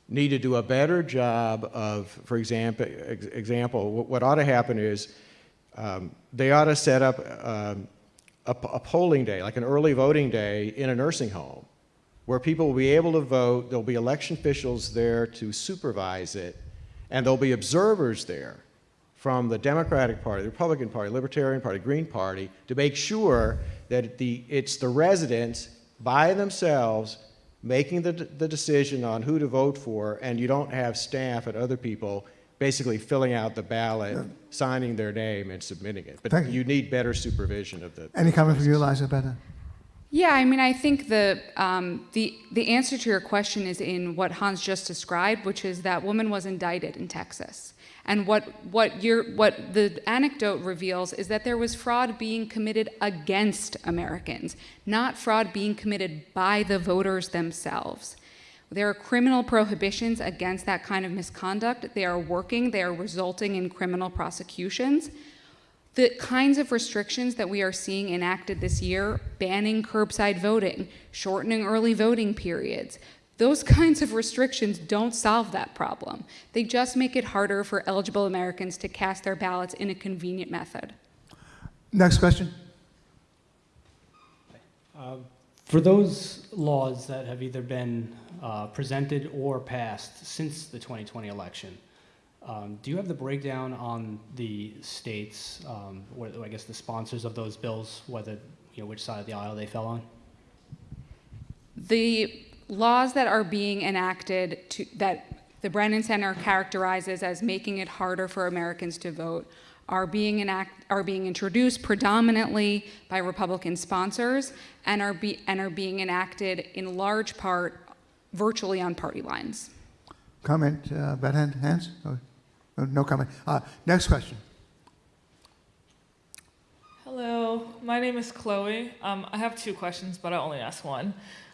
need to do a better job of, for example, example, what ought to happen is um, they ought to set up um, a, a polling day, like an early voting day in a nursing home, where people will be able to vote. There'll be election officials there to supervise it, and there'll be observers there from the Democratic Party, the Republican Party, Libertarian Party, Green Party, to make sure that the, it's the residents by themselves making the, the decision on who to vote for, and you don't have staff and other people basically filling out the ballot, signing their name, and submitting it. But Thank you. you need better supervision of the. Any comment from you, Eliza, about that? Yeah, I mean, I think the, um, the, the answer to your question is in what Hans just described, which is that woman was indicted in Texas. And what, what, what the anecdote reveals is that there was fraud being committed against Americans, not fraud being committed by the voters themselves. There are criminal prohibitions against that kind of misconduct. They are working, they are resulting in criminal prosecutions. The kinds of restrictions that we are seeing enacted this year, banning curbside voting, shortening early voting periods, those kinds of restrictions don't solve that problem. They just make it harder for eligible Americans to cast their ballots in a convenient method. Next question. For those laws that have either been uh, presented or passed since the 2020 election, um, do you have the breakdown on the states, um, or I guess the sponsors of those bills, whether, you know, which side of the aisle they fell on? The laws that are being enacted to, that the Brennan Center characterizes as making it harder for Americans to vote are being enact, are being introduced predominantly by Republican sponsors and are be, and are being enacted in large part virtually on party lines. Comment uh, about hand, hands? No, no- no comment. Uh, Next question. Hello, my name is Chloe. Um, I have two questions, but I'll only ask one.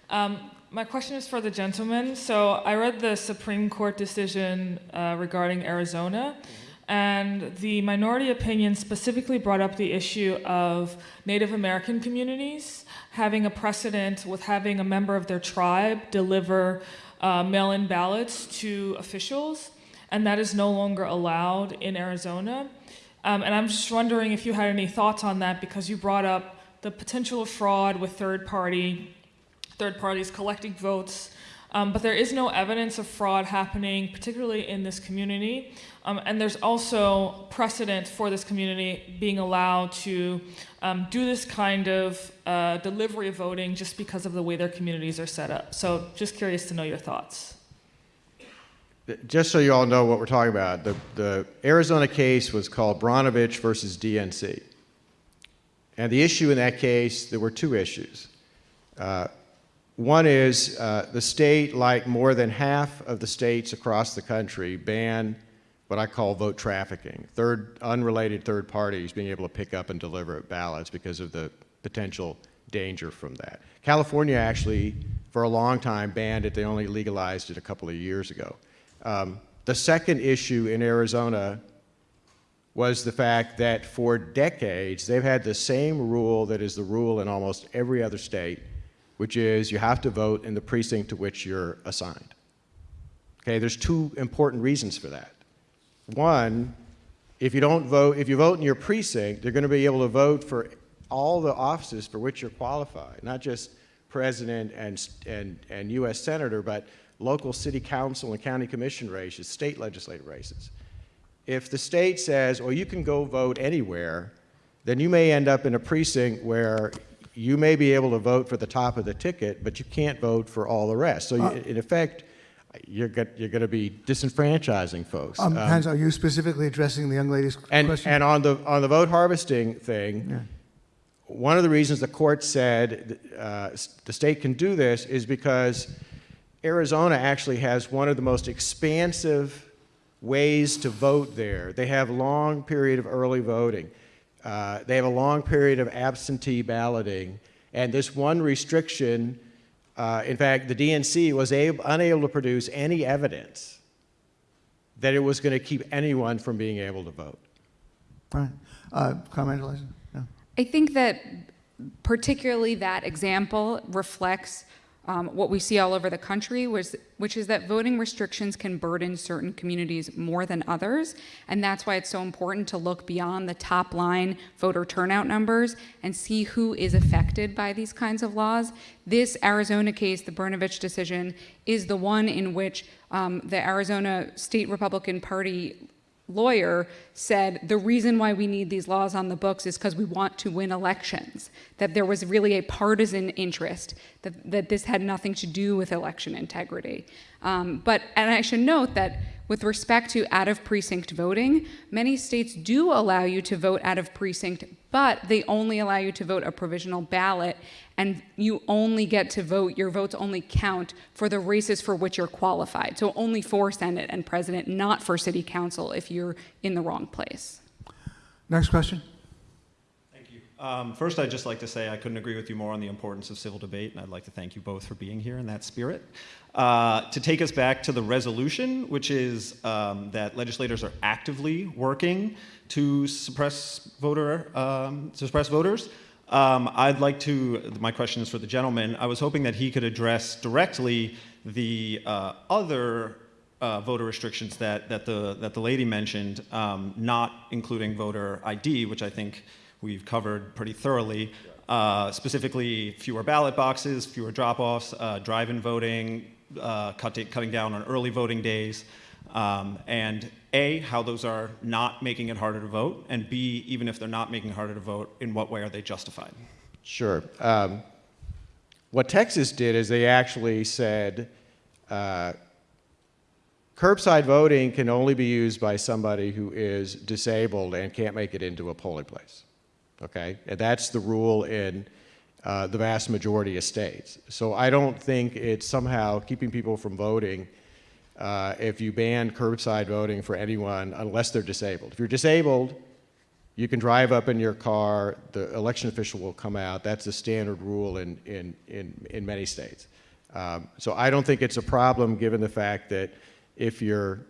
Um, my question is for the gentleman. So I read the Supreme Court decision uh, regarding Arizona, and the minority opinion specifically brought up the issue of Native American communities having a precedent with having a member of their tribe deliver uh, mail-in ballots to officials, and that is no longer allowed in Arizona. Um, and I'm just wondering if you had any thoughts on that because you brought up the potential of fraud with third party, third parties collecting votes. Um, but there is no evidence of fraud happening, particularly in this community. Um, and there's also precedent for this community being allowed to um, do this kind of uh, delivery of voting just because of the way their communities are set up. So, just curious to know your thoughts. Just so you all know what we're talking about, the, the Arizona case was called Brnovich versus DNC. And the issue in that case, there were two issues. Uh, one is uh, the state, like more than half of the states across the country, ban what I call vote trafficking, third, unrelated third parties being able to pick up and deliver ballots because of the potential danger from that. California actually, for a long time, banned it. They only legalized it a couple of years ago. Um, the second issue in Arizona was the fact that for decades they've had the same rule that is the rule in almost every other state, which is you have to vote in the precinct to which you're assigned. Okay, there's two important reasons for that. One, if you don't vote, if you vote in your precinct, you're going to be able to vote for all the offices for which you're qualified, not just president and, and, and U.S. senator, but local city council and county commission races, state legislative races. If the state says, well, you can go vote anywhere, then you may end up in a precinct where you may be able to vote for the top of the ticket, but you can't vote for all the rest. So you- in effect, you're, you're going to be disenfranchising folks. Um, Um, Hans, are you specifically addressing the young lady's and, question? and on the, on the vote harvesting thing, one of the reasons the court said uh, the state can do this is because Arizona actually has one of the most expansive ways to vote there. They have long period of early voting. Uh, they have a long period of absentee balloting. And this one restriction, uh, in fact, the DNC was ab- unable to produce any evidence that it was going to keep anyone from being able to vote. Right. Uh, Comment, Eliza? No. I think that particularly that example reflects um, what we see all over the country, was, which is that voting restrictions can burden certain communities more than others. And that's why it's so important to look beyond the top line voter turnout numbers and see who is affected by these kinds of laws. This Arizona case, the Brnovich decision, is the one in which um, the Arizona State Republican Party lawyer said the reason why we need these laws on the books is because we want to win elections. That there was really a partisan interest, that, that this had nothing to do with election integrity. Um, but, and I should note that with respect to out of precinct voting, many states do allow you to vote out of precinct, but they only allow you to vote a provisional ballot, and you only get to vote, your votes only count for the races for which you're qualified. So only for Senate and President, not for City Council if you're in the wrong place. Next question? Thank you. Um, First, I'd just like to say I couldn't agree with you more on the importance of civil debate, and I'd like to thank you both for being here in that spirit. Uh, To take us back to the resolution, which is um, that legislators are actively working to suppress voter, um, suppress voters, um, I'd like to, my question is for the gentleman, I was hoping that he could address directly the uh, other uh, voter restrictions that, that, the, that the lady mentioned, um, not including voter ID, which I think we've covered pretty thoroughly. Uh, specifically, fewer ballot boxes, fewer drop-offs, uh, drive-in voting, uh, cutting, cutting down on early voting days, um, and A, how those are not making it harder to vote, and B, even if they're not making it harder to vote, in what way are they justified? Sure. Um, what Texas did is they actually said uh, curbside voting can only be used by somebody who is disabled and can't make it into a polling place. Okay? And that's the rule in uh, the vast majority of states. So I don't think it's somehow keeping people from voting uh, if you ban curbside voting for anyone unless they're disabled. If you're disabled, you can drive up in your car, the election official will come out. That's the standard rule in, in, in, in many states. Um, so I don't think it's a problem given the fact that if you're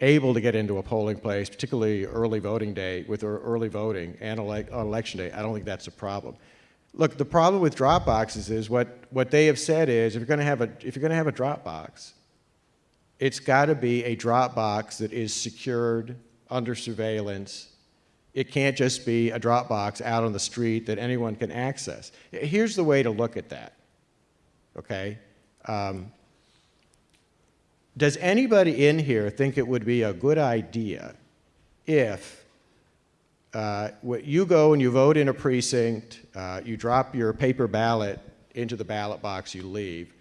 able to get into a polling place, particularly early voting day, with early voting and elec on election day, I don't think that's a problem. Look, the problem with drop boxes is what, what they have said is if you're going to have a, if you're going to have a drop box, it's got to be a drop box that is secured under surveillance. It can't just be a drop box out on the street that anyone can access. Here's the way to look at that, okay? Um, does anybody in here think it would be a good idea if uh, you go and you vote in a precinct, uh, you drop your paper ballot into the ballot box, you leave.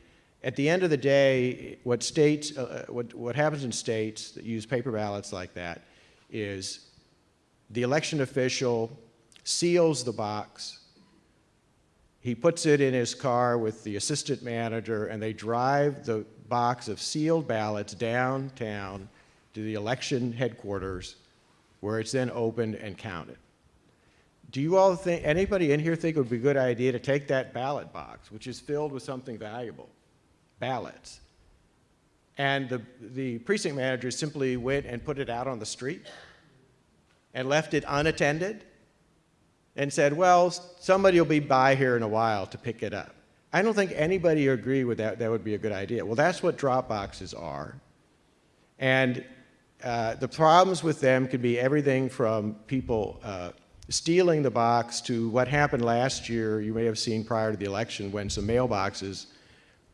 At the end of the day, what states, uh, what, what happens in states that use paper ballots like that is the election official seals the box. He puts it in his car with the assistant manager, and they drive the box of sealed ballots downtown to the election headquarters, where it's then opened and counted. Do you all think, anybody in here think it would be a good idea to take that ballot box, which is filled with something valuable, ballots, and the, the precinct manager simply went and put it out on the street and left it unattended and said, well, somebody will be by here in a while to pick it up. I don't think anybody would agree with that. That would be a good idea. Well, that's what drop boxes are. And uh, the problems with them could be everything from people uh, stealing the box to what happened last year, you may have seen prior to the election, when some mailboxes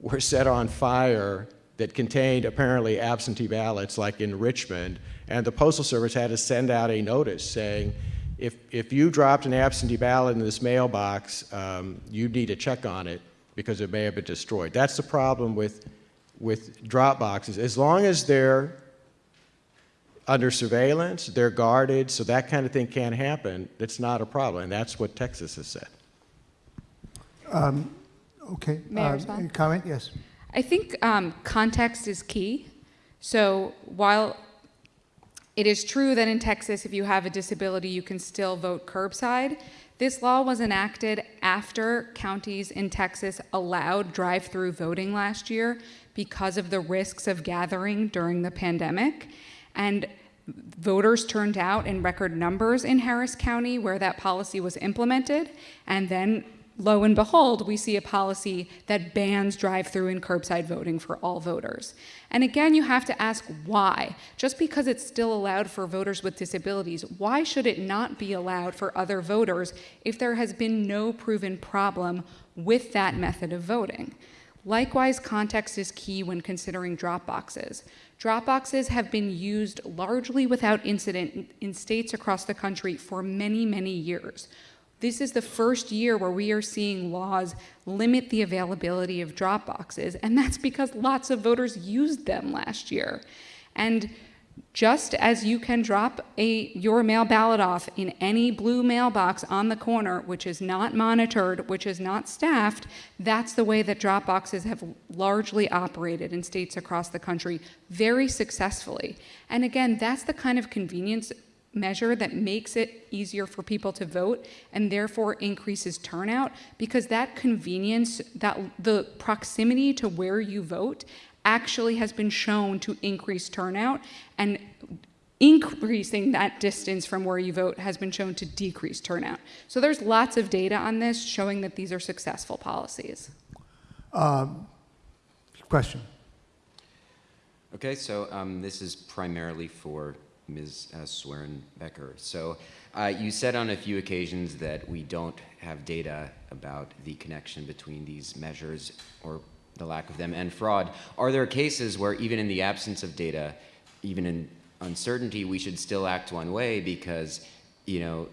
were set on fire that contained apparently absentee ballots, like in Richmond, and the Postal Service had to send out a notice saying, if, if you dropped an absentee ballot in this mailbox, um, you need to check on it because it may have been destroyed. That's the problem with, with drop boxes. As long as they're under surveillance, they're guarded, so that kind of thing can't happen, it's not a problem, and that's what Texas has said. Okay. May I uh, respond? Comment, yes. I think um, context is key. So while it is true that in Texas, if you have a disability, you can still vote curbside, this law was enacted after counties in Texas allowed drive through voting last year because of the risks of gathering during the pandemic. And voters turned out in record numbers in Harris County where that policy was implemented. And then lo and behold, we see a policy that bans drive through and curbside voting for all voters. And again, you have to ask why. Just because it's still allowed for voters with disabilities, why should it not be allowed for other voters if there has been no proven problem with that method of voting? Likewise, context is key when considering drop boxes. Drop boxes have been used largely without incident in states across the country for many, many years. This is the first year where we are seeing laws limit the availability of drop boxes, and that's because lots of voters used them last year. And just as you can drop a, your mail ballot off in any blue mailbox on the corner, which is not monitored, which is not staffed, that's the way that drop boxes have largely operated in states across the country very successfully. And again, that's the kind of convenience measure that makes it easier for people to vote and therefore increases turnout because that convenience, that the proximity to where you vote actually has been shown to increase turnout and increasing that distance from where you vote has been shown to decrease turnout. So there's lots of data on this showing that these are successful policies. Question. Okay, so um, this is primarily for Ms. Swerin Becker. So uh, you said on a few occasions that we don't have data about the connection between these measures or the lack of them and fraud. Are there cases where even in the absence of data, even in uncertainty, we should still act one way because, you know,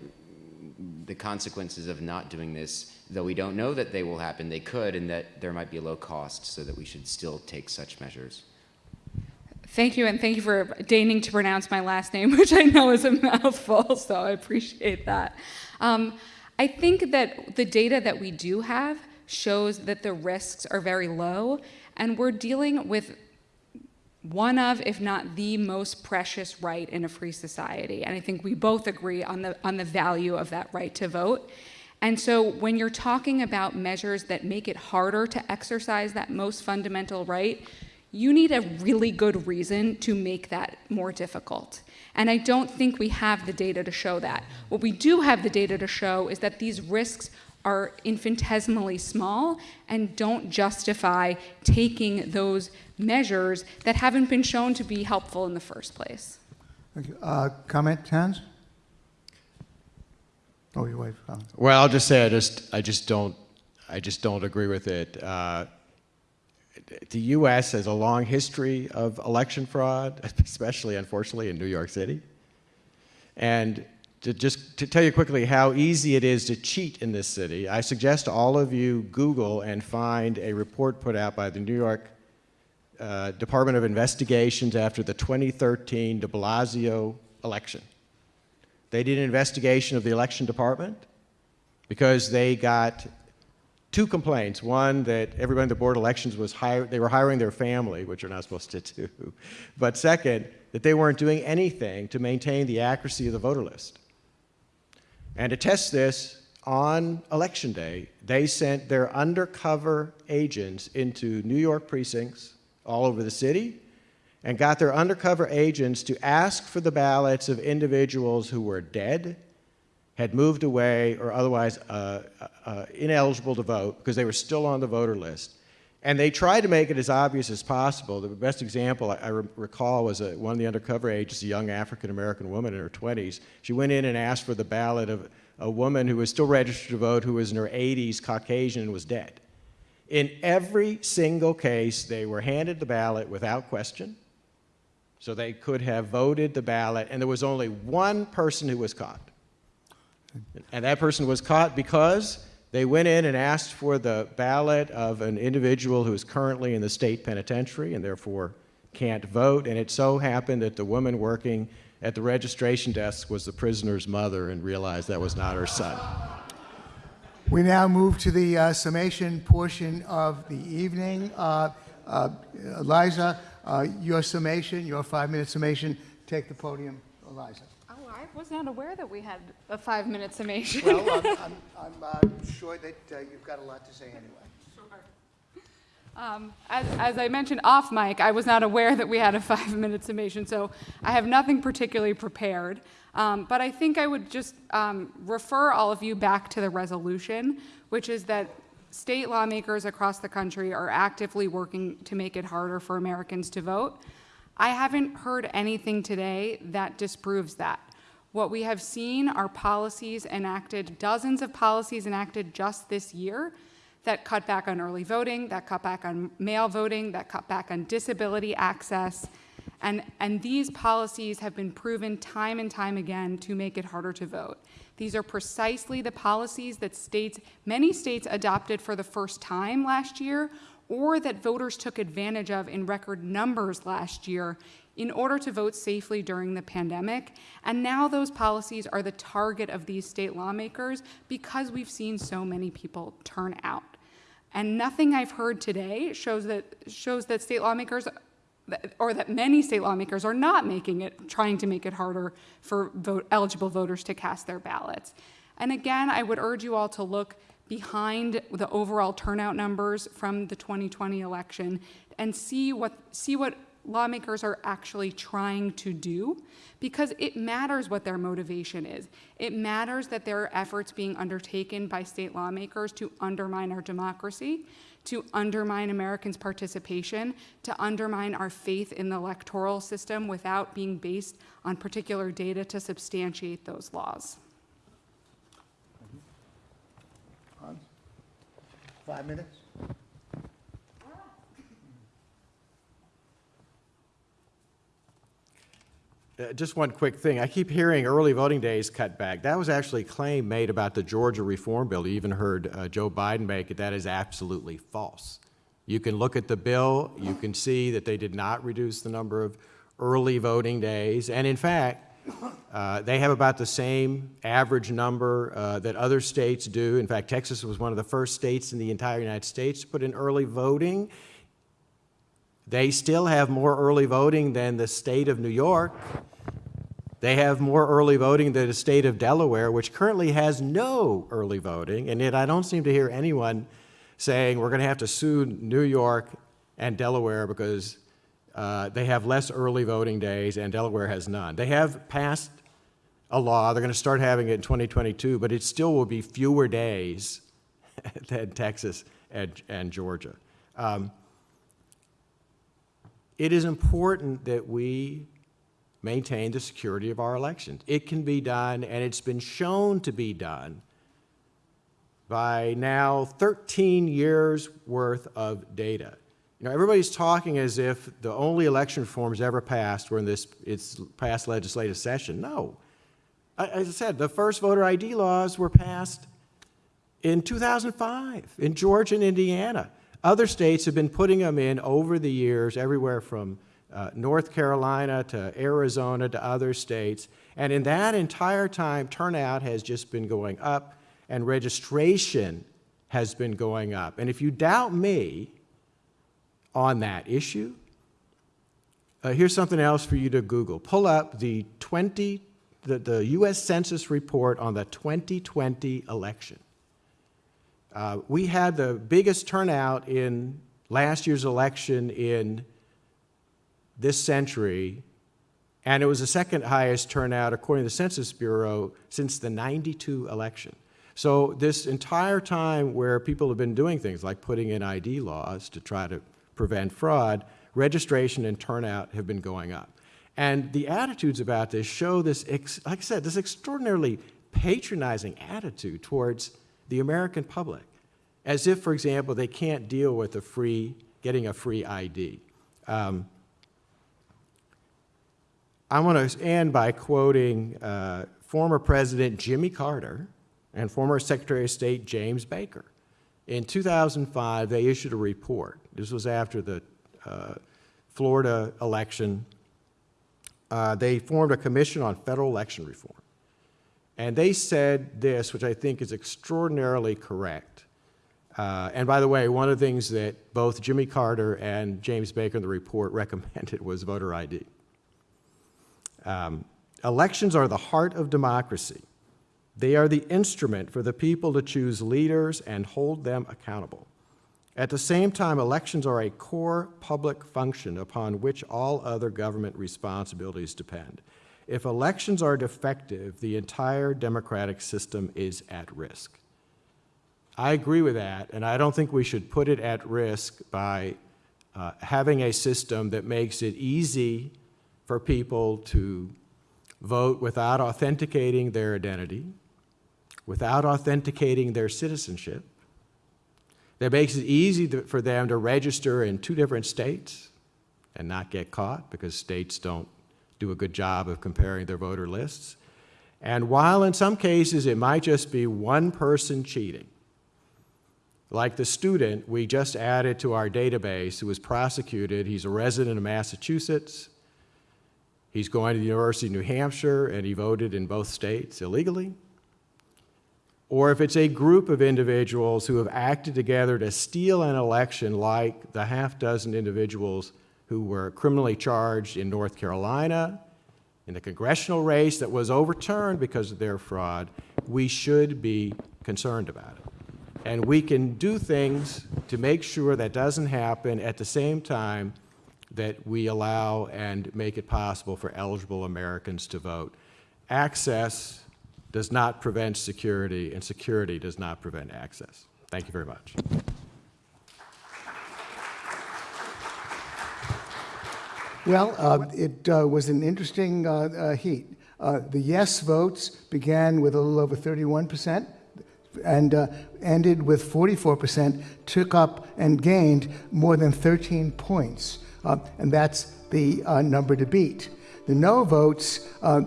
the consequences of not doing this, though we don't know that they will happen, they could, and that there might be a low cost, so that we should still take such measures. Thank you, and thank you for deigning to pronounce my last name, which I know is a mouthful, so I appreciate that. Um, I think that the data that we do have shows that the risks are very low, and we're dealing with one of, if not the most precious right in a free society. And I think we both agree on the, on the value of that right to vote. And so when you're talking about measures that make it harder to exercise that most fundamental right, you need a really good reason to make that more difficult. And I don't think we have the data to show that. What we do have the data to show is that these risks are infinitesimally small and don't justify taking those measures that haven't been shown to be helpful in the first place. Uh, Comment, Hans? Oh, your wife. uh, Well, I'll just say I just I just don't I just don't agree with it. Uh, the U.S. has a long history of election fraud, especially unfortunately in New York City. And to just to tell you quickly how easy it is to cheat in this city, I suggest all of you Google and find a report put out by the New York uh, Department of Investigations after the 2013 de Blasio election. They did an investigation of the election department because they got two complaints. One, that everybody in the board elections was hire, they were hiring their family, which you're not supposed to do. But second, that they weren't doing anything to maintain the accuracy of the voter list. And to test this, on election day, they sent their undercover agents into New York precincts all over the city and got their undercover agents to ask for the ballots of individuals who were dead, had moved away, or otherwise uh, uh, ineligible to vote because they were still on the voter list. And they tried to make it as obvious as possible. The best example I, I re recall was a, one of the undercover agents, a young African American woman in her 20s. She went in and asked for the ballot of, a woman who was still registered to vote who was in her 80s, Caucasian, and was dead. In every single case, they were handed the ballot without question, so they could have voted the ballot, and there was only one person who was caught. And that person was caught because they went in and asked for the ballot of an individual who is currently in the state penitentiary and therefore can't vote. And it so happened that the woman working at the registration desk was the prisoner's mother and realized that was not her son. We now move to the uh, summation portion of the evening. Uh, uh, Eliza, uh, your summation, your five-minute summation. Take the podium, Eliza. I was not aware that we had a five-minute summation. Well, I'm, I'm, I'm uh, sure that uh, you've got a lot to say anyway. Um, As, as I mentioned off mic, I was not aware that we had a five-minute summation, so I have nothing particularly prepared. Um, But I think I would just um, refer all of you back to the resolution, which is that state lawmakers across the country are actively working to make it harder for Americans to vote. I haven't heard anything today that disproves that. What we have seen are policies enacted, dozens of policies enacted just this year that cut back on early voting, that cut back on mail voting, that cut back on disability access. And, and these policies have been proven time and time again to make it harder to vote. These are precisely the policies that states, many states adopted for the first time last year, or that voters took advantage of in record numbers last year in order to vote safely during the pandemic. And now those policies are the target of these state lawmakers because we've seen so many people turn out. And nothing I've heard today shows that, shows that state lawmakers, or that many state lawmakers are not making it, trying to make it harder for vote, eligible voters to cast their ballots. And again, I would urge you all to look behind the overall turnout numbers from the 2020 election and see what, see what lawmakers are actually trying to do because it matters what their motivation is. It matters that there are efforts being undertaken by state lawmakers to undermine our democracy, to undermine Americans' participation, to undermine our faith in the electoral system without being based on particular data to substantiate those laws. Five minutes? Uh, Just one quick thing. I keep hearing early voting days cut back. That was actually a claim made about the Georgia reform bill. You even heard uh, Joe Biden make it. That is absolutely false. You can look at the bill, you can see that they did not reduce the number of early voting days. And in fact, uh, they have about the same average number uh, that other states do. In fact, Texas was one of the first states in the entire United States to put in early voting. They still have more early voting than the state of New York. They have more early voting than the state of Delaware, which currently has no early voting. And yet I don't seem to hear anyone saying we're going to have to sue New York and Delaware because uh, they have less early voting days and Delaware has none. They have passed a law, they're going to start having it in 2022, but it still will be fewer days than Texas and, and Georgia. Um, it is important that we maintain the security of our elections. It can be done, and it's been shown to be done by now 13 years worth of data. You know, everybody's talking as if the only election reforms ever passed were in this its past legislative session. No. As I said, the first voter ID laws were passed in 2005 in Georgia and Indiana. Other states have been putting them in over the years, everywhere from uh, North Carolina to Arizona to other states. And in that entire time, turnout has just been going up and registration has been going up. And if you doubt me on that issue, uh, here's something else for you to Google. Pull up the 20, the, the U.S. Census report on the 2020 election. Uh, we had the biggest turnout in last year's election in this century, and it was the second highest turnout, according to the Census Bureau, since the 92 election. So this entire time where people have been doing things like putting in ID laws to try to prevent fraud, registration and turnout have been going up. And the attitudes about this show this, like I said, this extraordinarily patronizing attitude towards the American public, as if, for example, they can't deal with a free, getting a free ID. Um, I want to end by quoting uh, former President Jimmy Carter and former Secretary of State James Baker. In 2005, they issued a report. This was after the uh, Florida election. Uh, they formed a commission on federal election reform. And they said this, which I think is extraordinarily correct. Uh, and by the way, one of the things that both Jimmy Carter and James Baker in the report recommended was voter ID. Um, elections are the heart of democracy. They are the instrument for the people to choose leaders and hold them accountable. At the same time, elections are a core public function upon which all other government responsibilities depend. If elections are defective, the entire democratic system is at risk. I agree with that, and I don't think we should put it at risk by uh, having a system that makes it easy for people to vote without authenticating their identity, without authenticating their citizenship, that makes it easy to, for them to register in two different states and not get caught because states don't do a good job of comparing their voter lists. And while in some cases it might just be one person cheating, like the student we just added to our database who was prosecuted, he's a resident of Massachusetts, He's going to the University of New Hampshire and he voted in both states illegally. Or if it's a group of individuals who have acted together to steal an election, like the half dozen individuals who were criminally charged in North Carolina in the congressional race that was overturned because of their fraud, we should be concerned about it. And we can do things to make sure that doesn't happen at the same time that we allow and make it possible for eligible Americans to vote. Access does not prevent security, and security does not prevent access. Thank you very much. Well, uh, it uh, was an interesting uh, uh heat. Uh, the yes votes began with a little over 31% and uh, ended with 44%, took up and gained more than 13 points. and that's the number to beat. The no votes uh,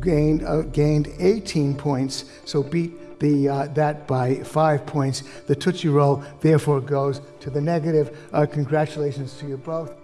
gained, uh, gained 18 points, so beat the, uh, that by five points. The Tootsie Roll therefore goes to the negative. congratulations to you both.